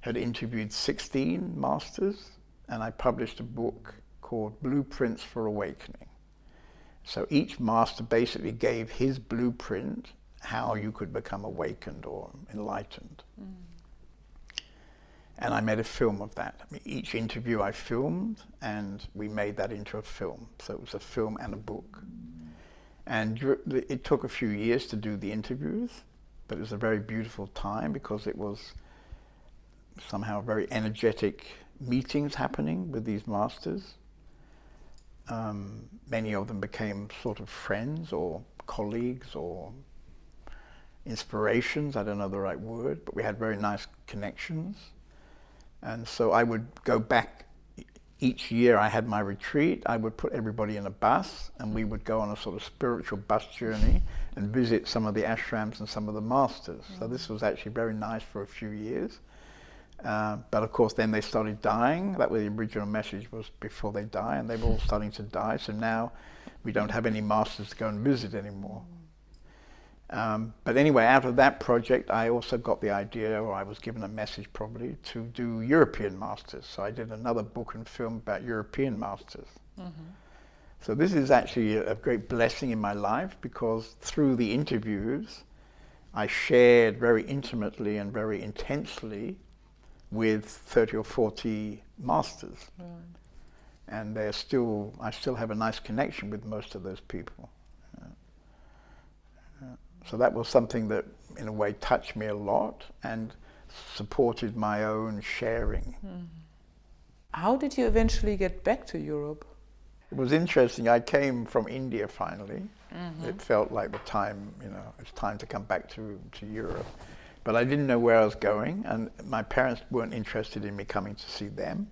had interviewed 16 masters and I published a book called Blueprints for Awakening. So each master basically gave his blueprint how you could become awakened or enlightened. Mm. And I made a film of that. I mean, each interview I filmed and we made that into a film. So it was a film and a book. And it took a few years to do the interviews, but it was a very beautiful time because it was somehow very energetic meetings happening with these masters. Um, many of them became sort of friends or colleagues or inspirations, I don't know the right word, but we had very nice connections. And so I would go back each year I had my retreat, I would put everybody in a bus and we would go on a sort of spiritual bus journey and visit some of the ashrams and some of the masters. So this was actually very nice for a few years. Uh, but of course then they started dying. That was the original message was before they die and they were all starting to die. So now we don't have any masters to go and visit anymore. Um, but anyway, out of that project, I also got the idea, or I was given a message probably, to do European Masters. So I did another book and film about European Masters. Mm -hmm. So this is actually a, a great blessing in my life because through the interviews, I shared very intimately and very intensely with 30 or 40 masters. And they're still, I still have a nice connection with most of those people. So that was something that, in a way, touched me a lot and supported my own sharing. Mm. How did you eventually get back to Europe? It was interesting. I came from India finally. Mm -hmm. It felt like the time, you know, it's time to come back to, to Europe. But I didn't know where I was going, and my parents weren't interested in me coming to see them.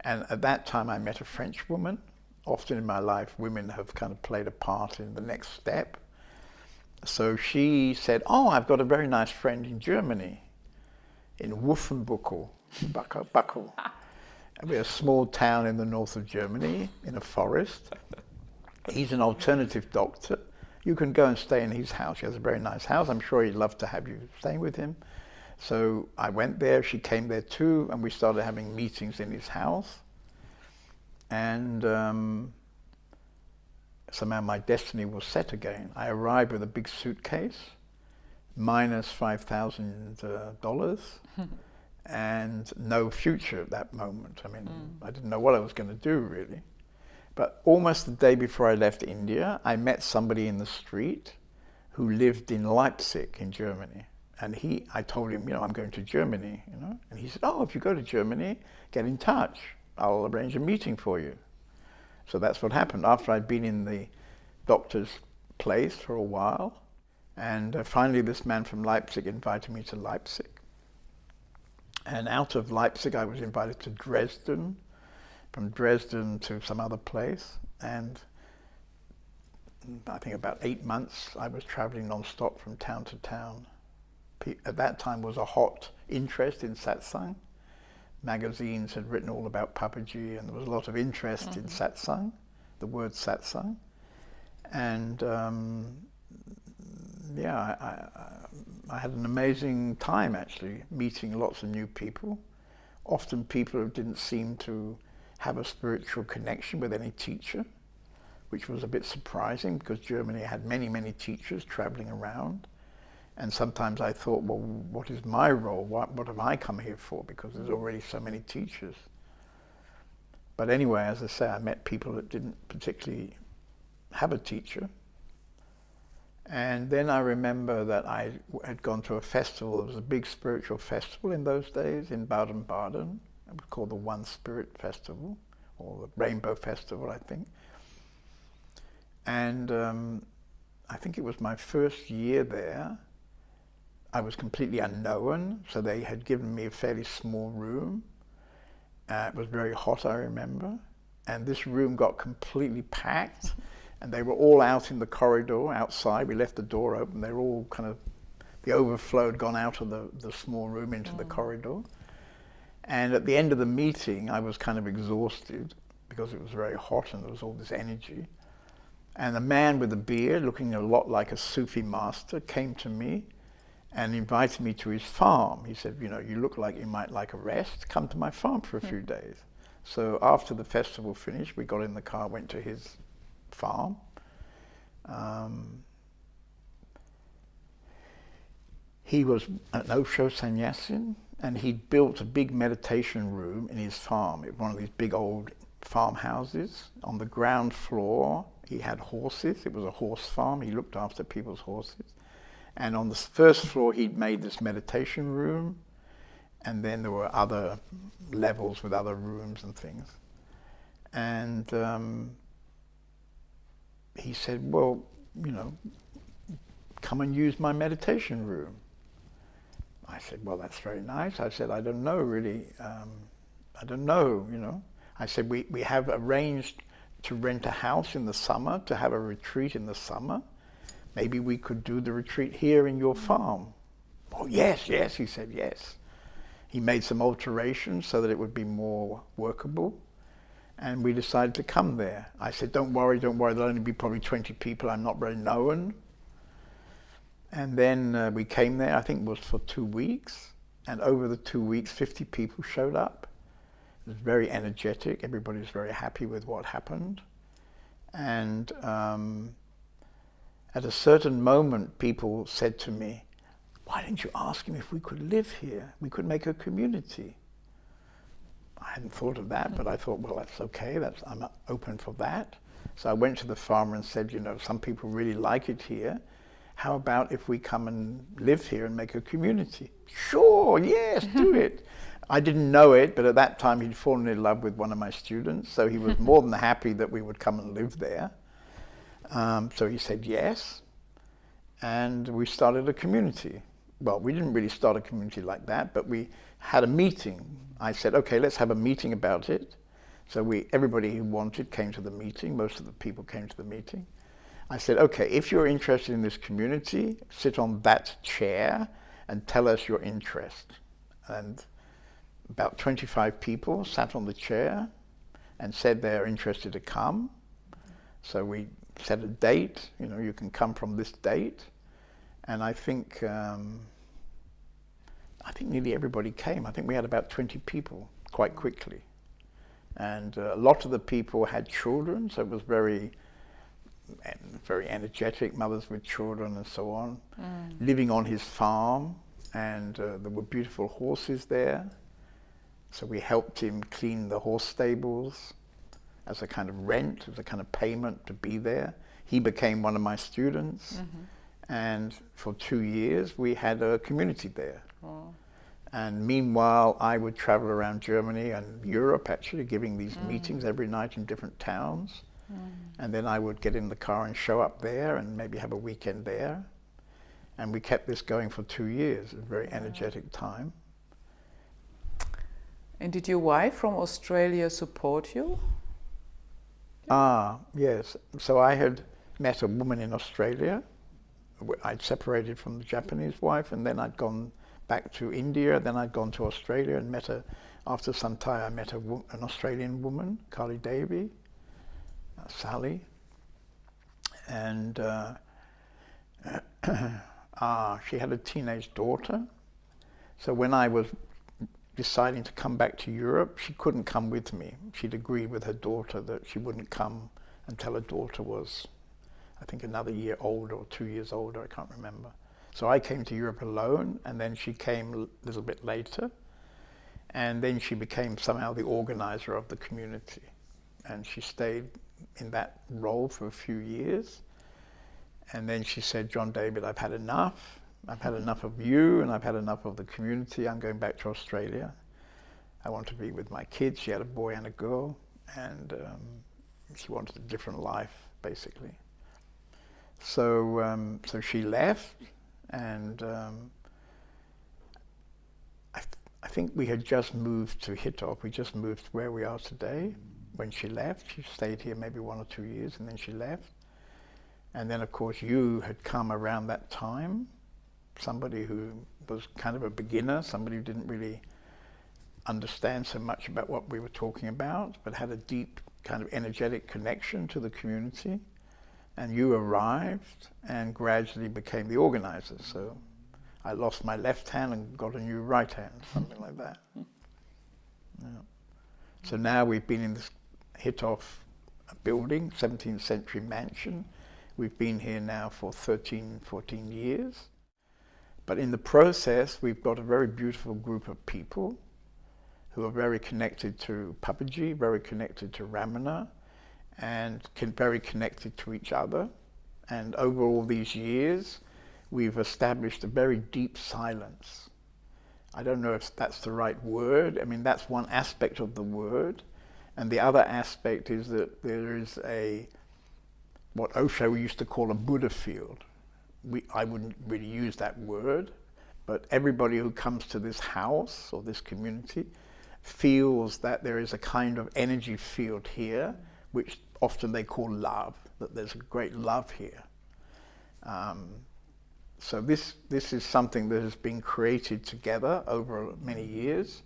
And at that time, I met a French woman. Often in my life, women have kind of played a part in the next step. So she said, oh, I've got a very nice friend in Germany, in Wolfenbüttel, Buckel. We're a small town in the north of Germany, in a forest. He's an alternative doctor. You can go and stay in his house. He has a very nice house. I'm sure he'd love to have you staying with him. So I went there, she came there too, and we started having meetings in his house. And um, somehow my destiny was set again. I arrived with a big suitcase, minus $5,000, uh, and no future at that moment. I mean, mm. I didn't know what I was going to do really. But almost the day before I left India, I met somebody in the street who lived in Leipzig in Germany. And he, I told him, you know, I'm going to Germany, you know. And he said, oh, if you go to Germany, get in touch. I'll arrange a meeting for you. So that's what happened. After I'd been in the doctor's place for a while. And uh, finally, this man from Leipzig invited me to Leipzig. And out of Leipzig, I was invited to Dresden, from Dresden to some other place. And I think about eight months, I was traveling non-stop from town to town. At that time was a hot interest in satsang. Magazines had written all about Papaji and there was a lot of interest mm -hmm. in mm-hmm. satsang, the word satsang. And um, yeah, I, I, I, had an amazing time actually, meeting lots of new people. Often people who didn't seem to have a spiritual connection with any teacher which was a bit surprising because Germany had many, many teachers traveling around. And sometimes I thought, well, what is my role? What, what have I come here for? Because there's already so many teachers. But anyway, as I say, I met people that didn't particularly have a teacher. And then I remember that I had gone to a festival. It was a big spiritual festival in those days in Baden-Baden. It was called the One Spirit Festival, or the Rainbow Festival, I think. And um, I think it was my first year there. I was completely unknown, so they had given me a fairly small room. Uh, it was very hot, I remember. And this room got completely packed, and they were all out in the corridor outside. We left the door open. They were all kind of, the overflow had gone out of the, the small room into mm. the corridor. And at the end of the meeting, I was kind of exhausted because it was very hot and there was all this energy. And a man with a beard, looking a lot like a Sufi master, came to me and invited me to his farm. He said, you know, you look like you might like a rest. Come to my farm for a few hmm. days. So after the festival finished, we got in the car, went to his farm. Um, he was an Osho sannyasin, and he'd built a big meditation room in his farm, one of these big old farmhouses. On the ground floor, he had horses. It was a horse farm. He looked after people's horses. And on the first floor, he'd made this meditation room. And then there were other levels with other rooms and things. And um, he said, well, you know, come and use my meditation room. I said, well, that's very nice. I said, I don't know really. Um, I don't know, you know. I said, we, we have arranged to rent a house in the summer, to have a retreat in the summer. Maybe we could do the retreat here in your farm. Oh, yes, yes, he said, yes. He made some alterations so that it would be more workable. And we decided to come there. I said, don't worry, don't worry, there'll only be probably 20 people. I'm not very known. And then uh, we came there, I think it was for two weeks. And over the two weeks, 50 people showed up. It was very energetic. Everybody was very happy with what happened. And um, at a certain moment, people said to me, why didn't you ask him if we could live here? We could make a community. I hadn't thought of that, but I thought, well, that's okay. That's, I'm open for that. So I went to the farmer and said, you know, some people really like it here. How about if we come and live here and make a community? Sure, yes, do it. I didn't know it, but at that time he'd fallen in love with one of my students, so he was more than happy that we would come and live there. Um, so he said yes, and we started a community. Well, we didn't really start a community like that, but we had a meeting. I said, okay, let's have a meeting about it. So we, everybody who wanted came to the meeting. Most of the people came to the meeting. I said, okay, if you're interested in this community, sit on that chair and tell us your interest. And about 25 people sat on the chair and said they're interested to come. So we set a date, you know, you can come from this date. And I think, um, I think nearly everybody came. I think we had about 20 people quite quickly. And uh, a lot of the people had children, so it was very, very energetic, mothers with children and so on, mm. living on his farm. And uh, there were beautiful horses there. So we helped him clean the horse stables as a kind of rent, as a kind of payment to be there. He became one of my students. Mm -hmm. And for two years, we had a community there. And meanwhile, I would travel around Germany and Europe, actually, giving these mm. meetings every night in different towns. And then I would get in the car and show up there and maybe have a weekend there. And we kept this going for two years, a very energetic time. And did your wife from Australia support you? Ah, yes. So I had met a woman in Australia. I'd separated from the Japanese wife and then I'd gone back to India, then I'd gone to Australia and met a, after some time I met a, an Australian woman, Carly Davy, uh, Sally, and uh, uh, she had a teenage daughter. So when I was deciding to come back to Europe, she couldn't come with me. She'd agreed with her daughter that she wouldn't come until her daughter was, I think, another year older or two years older, I can't remember. So I came to Europe alone, and then she came a little bit later, and then she became somehow the organizer of the community. And she stayed in that role for a few years. And then she said, John David, I've had enough. I've had enough of you and I've had enough of the community. I'm going back to Australia. I want to be with my kids. She had a boy and a girl and um, she wanted a different life, basically. So, um, so she left and um, I, th I think we had just moved to Hitop. We just moved where we are today. When she left, she stayed here maybe one or two years and then she left. And then of course you had come around that time somebody who was kind of a beginner, somebody who didn't really understand so much about what we were talking about, but had a deep kind of energetic connection to the community. And you arrived and gradually became the organizer. So I lost my left hand and got a new right hand, something like that. Yeah. So now we've been in this Hitov building, 17th century mansion. We've been here now for 13, 14 years. But in the process, we've got a very beautiful group of people who are very connected to Papaji, very connected to Ramana, and can, very connected to each other. And over all these years, we've established a very deep silence. I don't know if that's the right word. I mean, that's one aspect of the word. And the other aspect is that there is a, what Osho used to call a Buddha field we, I wouldn't really use that word, but everybody who comes to this house or this community feels that there is a kind of energy field here, which often they call love, that there's a great love here. Um, so this, this is something that has been created together over many years.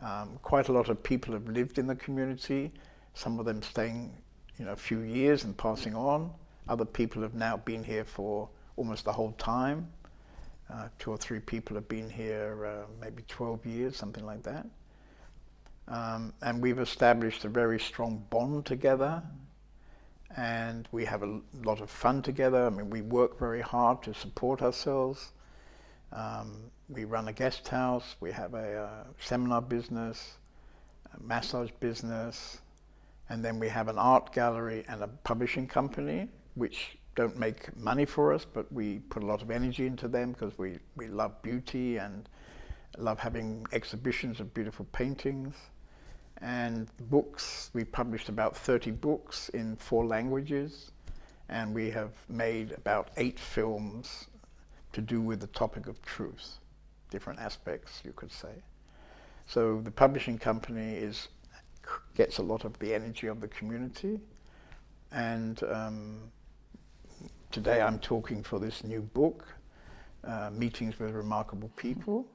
Um, quite a lot of people have lived in the community, some of them staying you know, a few years and passing on. Other people have now been here for almost the whole time. Uh, two or three people have been here uh, maybe 12 years, something like that. Um, and we've established a very strong bond together and we have a lot of fun together. I mean, we work very hard to support ourselves. Um, we run a guest house, we have a uh, seminar business, a massage business, and then we have an art gallery and a publishing company, which don't make money for us, but we put a lot of energy into them because we, we love beauty and love having exhibitions of beautiful paintings. And books, we published about 30 books in four languages, and we have made about eight films to do with the topic of truth, different aspects, you could say. So the publishing company is gets a lot of the energy of the community, and um, today I'm talking for this new book, uh, Meetings with Remarkable People.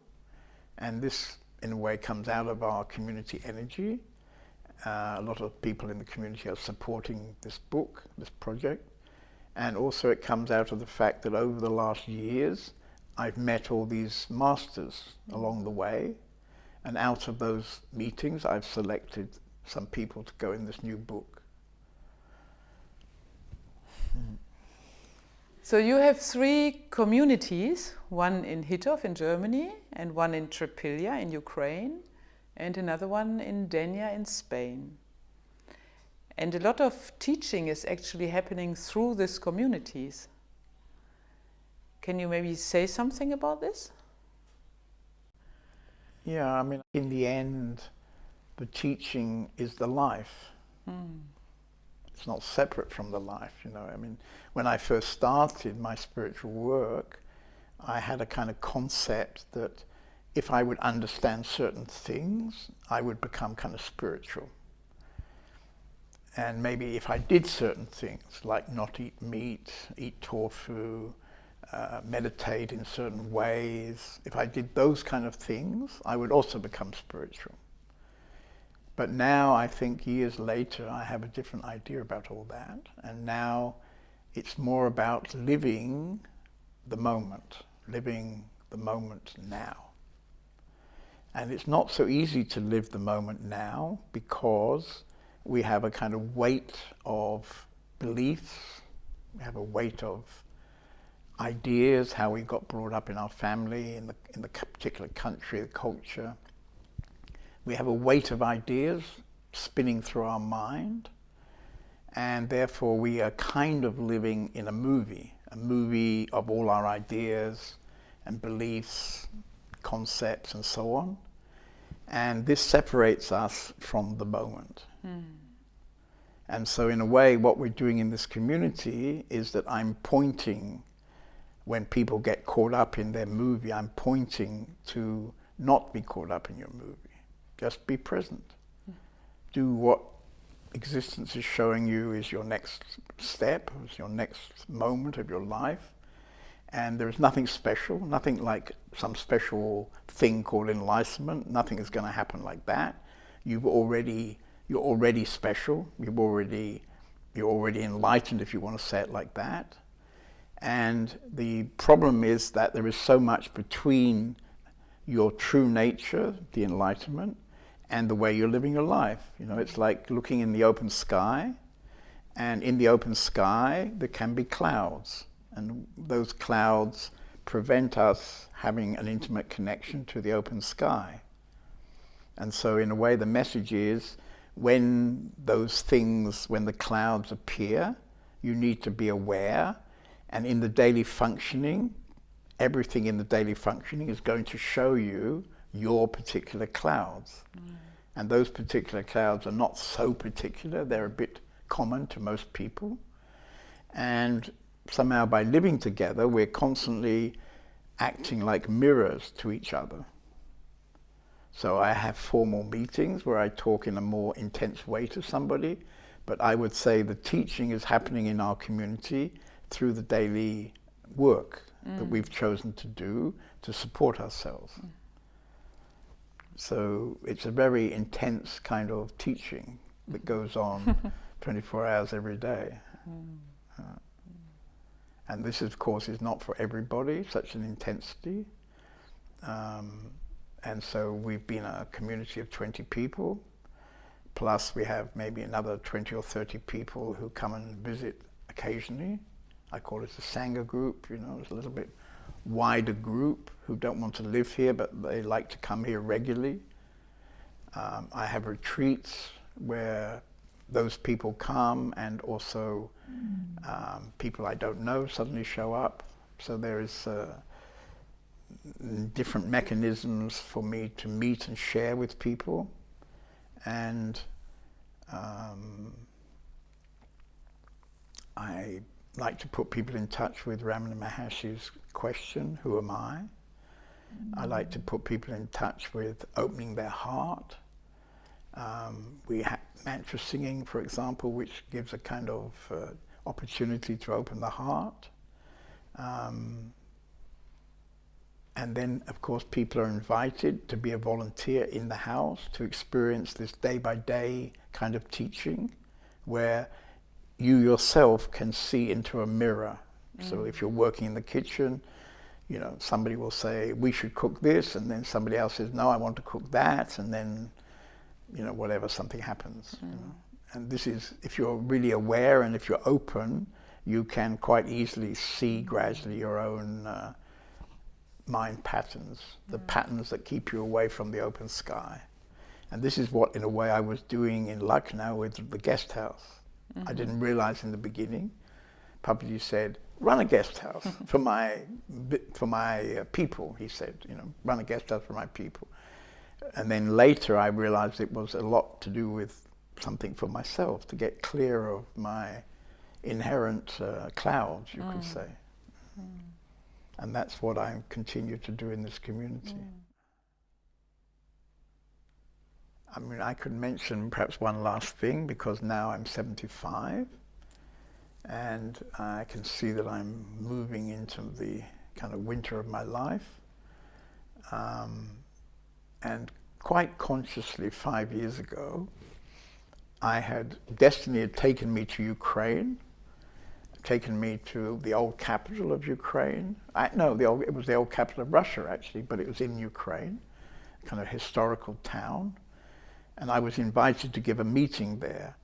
And this, in a way, comes out of our community energy. Uh, a lot of people in the community are supporting this book, this project. And also it comes out of the fact that over the last years, I've met all these masters along the way. And out of those meetings, I've selected some people to go in this new book. Mm. So you have three communities, one in Hitov in Germany and one in Trepilja in Ukraine and another one in Denia in Spain. And a lot of teaching is actually happening through these communities. Can you maybe say something about this? Yeah, I mean, in the end, the teaching is the life. Mm. It's not separate from the life, you know. I mean, when I first started my spiritual work, I had a kind of concept that if I would understand certain things, I would become kind of spiritual. And maybe if I did certain things, like not eat meat, eat tofu, uh, meditate in certain ways, if I did those kind of things, I would also become spiritual. But now I think years later I have a different idea about all that. And now it's more about living the moment, living the moment now. And it's not so easy to live the moment now because we have a kind of weight of beliefs, we have a weight of ideas, how we got brought up in our family, in the, in the particular country, the culture. We have a weight of ideas spinning through our mind, and therefore we are kind of living in a movie, a movie of all our ideas and beliefs, concepts and so on. And this separates us from the moment. Mm. And so in a way, what we're doing in this community is that I'm pointing, when people get caught up in their movie, I'm pointing to not be caught up in your movie. Just be present. Do what existence is showing you is your next step, is your next moment of your life. And there is nothing special, nothing like some special thing called enlightenment. Nothing is going to happen like that. You've already you're already special. You've already, you're already enlightened, if you want to say it like that. And the problem is that there is so much between your true nature, the enlightenment, and the way you're living your life. You know, it's like looking in the open sky, and in the open sky there can be clouds, and those clouds prevent us having an intimate connection to the open sky. And so in a way the message is when those things, when the clouds appear, you need to be aware. And in the daily functioning, everything in the daily functioning is going to show you your particular clouds. Mm. And those particular clouds are not so particular, they're a bit common to most people. And somehow by living together, we're constantly acting like mirrors to each other. So I have formal meetings where I talk in a more intense way to somebody, but I would say the teaching is happening in our community through the daily work mm. that we've chosen to do to support ourselves. Mm. So it's a very intense kind of teaching that goes on 24 hours every day. Mm. Uh, and this, of course, is not for everybody, such an intensity. Um, and so we've been a community of 20 people, plus we have maybe another 20 or 30 people who come and visit occasionally. I call it a Sangha group, you know, it's a little bit wider group who don't want to live here, but they like to come here regularly. Um, I have retreats where those people come and also mm. um, people I don't know suddenly show up. So there is uh, different mechanisms for me to meet and share with people. And um, I like to put people in touch with Ramana Maharshi's question, who am I? I like to put people in touch with opening their heart. Um, we have mantra singing, for example, which gives a kind of uh, opportunity to open the heart. Um, and then, of course, people are invited to be a volunteer in the house to experience this day-by-day kind of teaching where you yourself can see into a mirror. Mm. So if you're working in the kitchen, you know, somebody will say, we should cook this, and then somebody else says, no, I want to cook that, and then, you know, whatever, something happens. Mm. You know? And this is, if you're really aware and if you're open, you can quite easily see gradually your own uh, mind patterns, the mm. patterns that keep you away from the open sky. And this is what, in a way, I was doing in Lucknow with the guest house. Mm -hmm. I mm-hmm. didn't realize in the beginning. Papaji said, run a guest house for my, for my uh, people, he said, you know, run a guest house for my people. And then later I realized it was a lot to do with something for myself to get clear of my inherent uh, clouds, you mm. could say. Mm. And that's what I continue to do in this community. Mm. I mean, I could mention perhaps one last thing because now I'm 75 and I can see that I'm moving into the kind of winter of my life. Um, and quite consciously five years ago, I had, destiny had taken me to Ukraine, taken me to the old capital of Ukraine. I, no, the old, it was the old capital of Russia actually, but it was in Ukraine, kind of historical town. And I was invited to give a meeting there.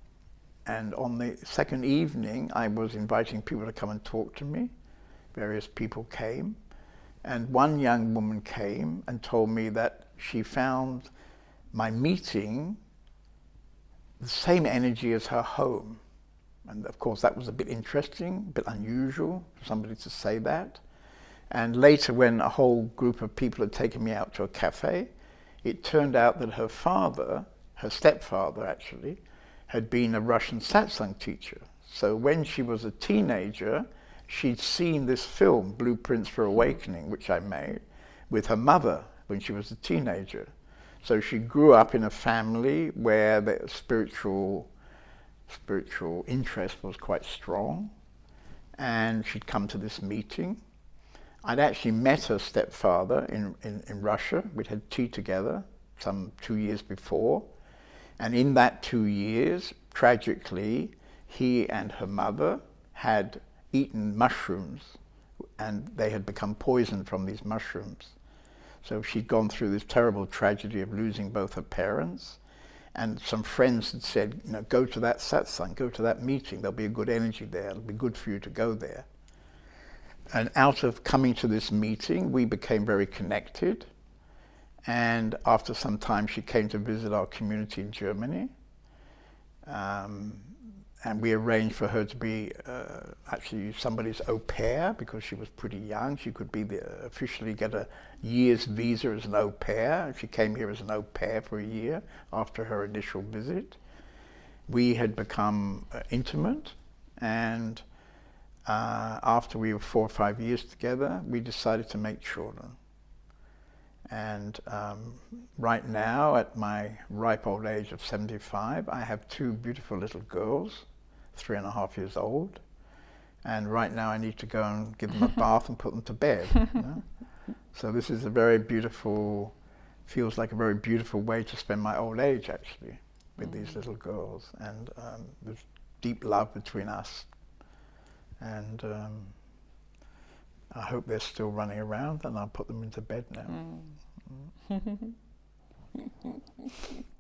And on the second evening, I was inviting people to come and talk to me. Various people came. And one young woman came and told me that she found my meeting the same energy as her home. And of course that was a bit interesting, a bit unusual for somebody to say that. And later when a whole group of people had taken me out to a cafe, it turned out that her father, her stepfather actually, had been a Russian satsang teacher. So when she was a teenager, she'd seen this film, Blueprints for Awakening, which I made, with her mother when she was a teenager. So she grew up in a family where the spiritual, spiritual interest was quite strong. And she'd come to this meeting. I'd actually met her stepfather in, in, in Russia. We'd had tea together some two years before. And in that two years, tragically, he and her mother had eaten mushrooms and they had become poisoned from these mushrooms. So she'd gone through this terrible tragedy of losing both her parents. And some friends had said, you know, go to that satsang, go to that meeting. There'll be a good energy there. It'll be good for you to go there. And out of coming to this meeting, we became very connected. And after some time, she came to visit our community in Germany. Um, and we arranged for her to be uh, actually somebody's au pair because she was pretty young. She could be the, officially get a year's visa as an au pair. She came here as an au pair for a year after her initial visit. We had become uh, intimate and uh, after we were four or five years together, we decided to make children. And um, right now, at my ripe old age of 75, I have two beautiful little girls three and a half years old. And right now I need to go and give them a bath and put them to bed. You know? So this is a very beautiful, feels like a very beautiful way to spend my old age actually with mm. these little girls. And um, there's deep love between us. And um, I hope they're still running around and I'll put them into bed now. Mm. Mm.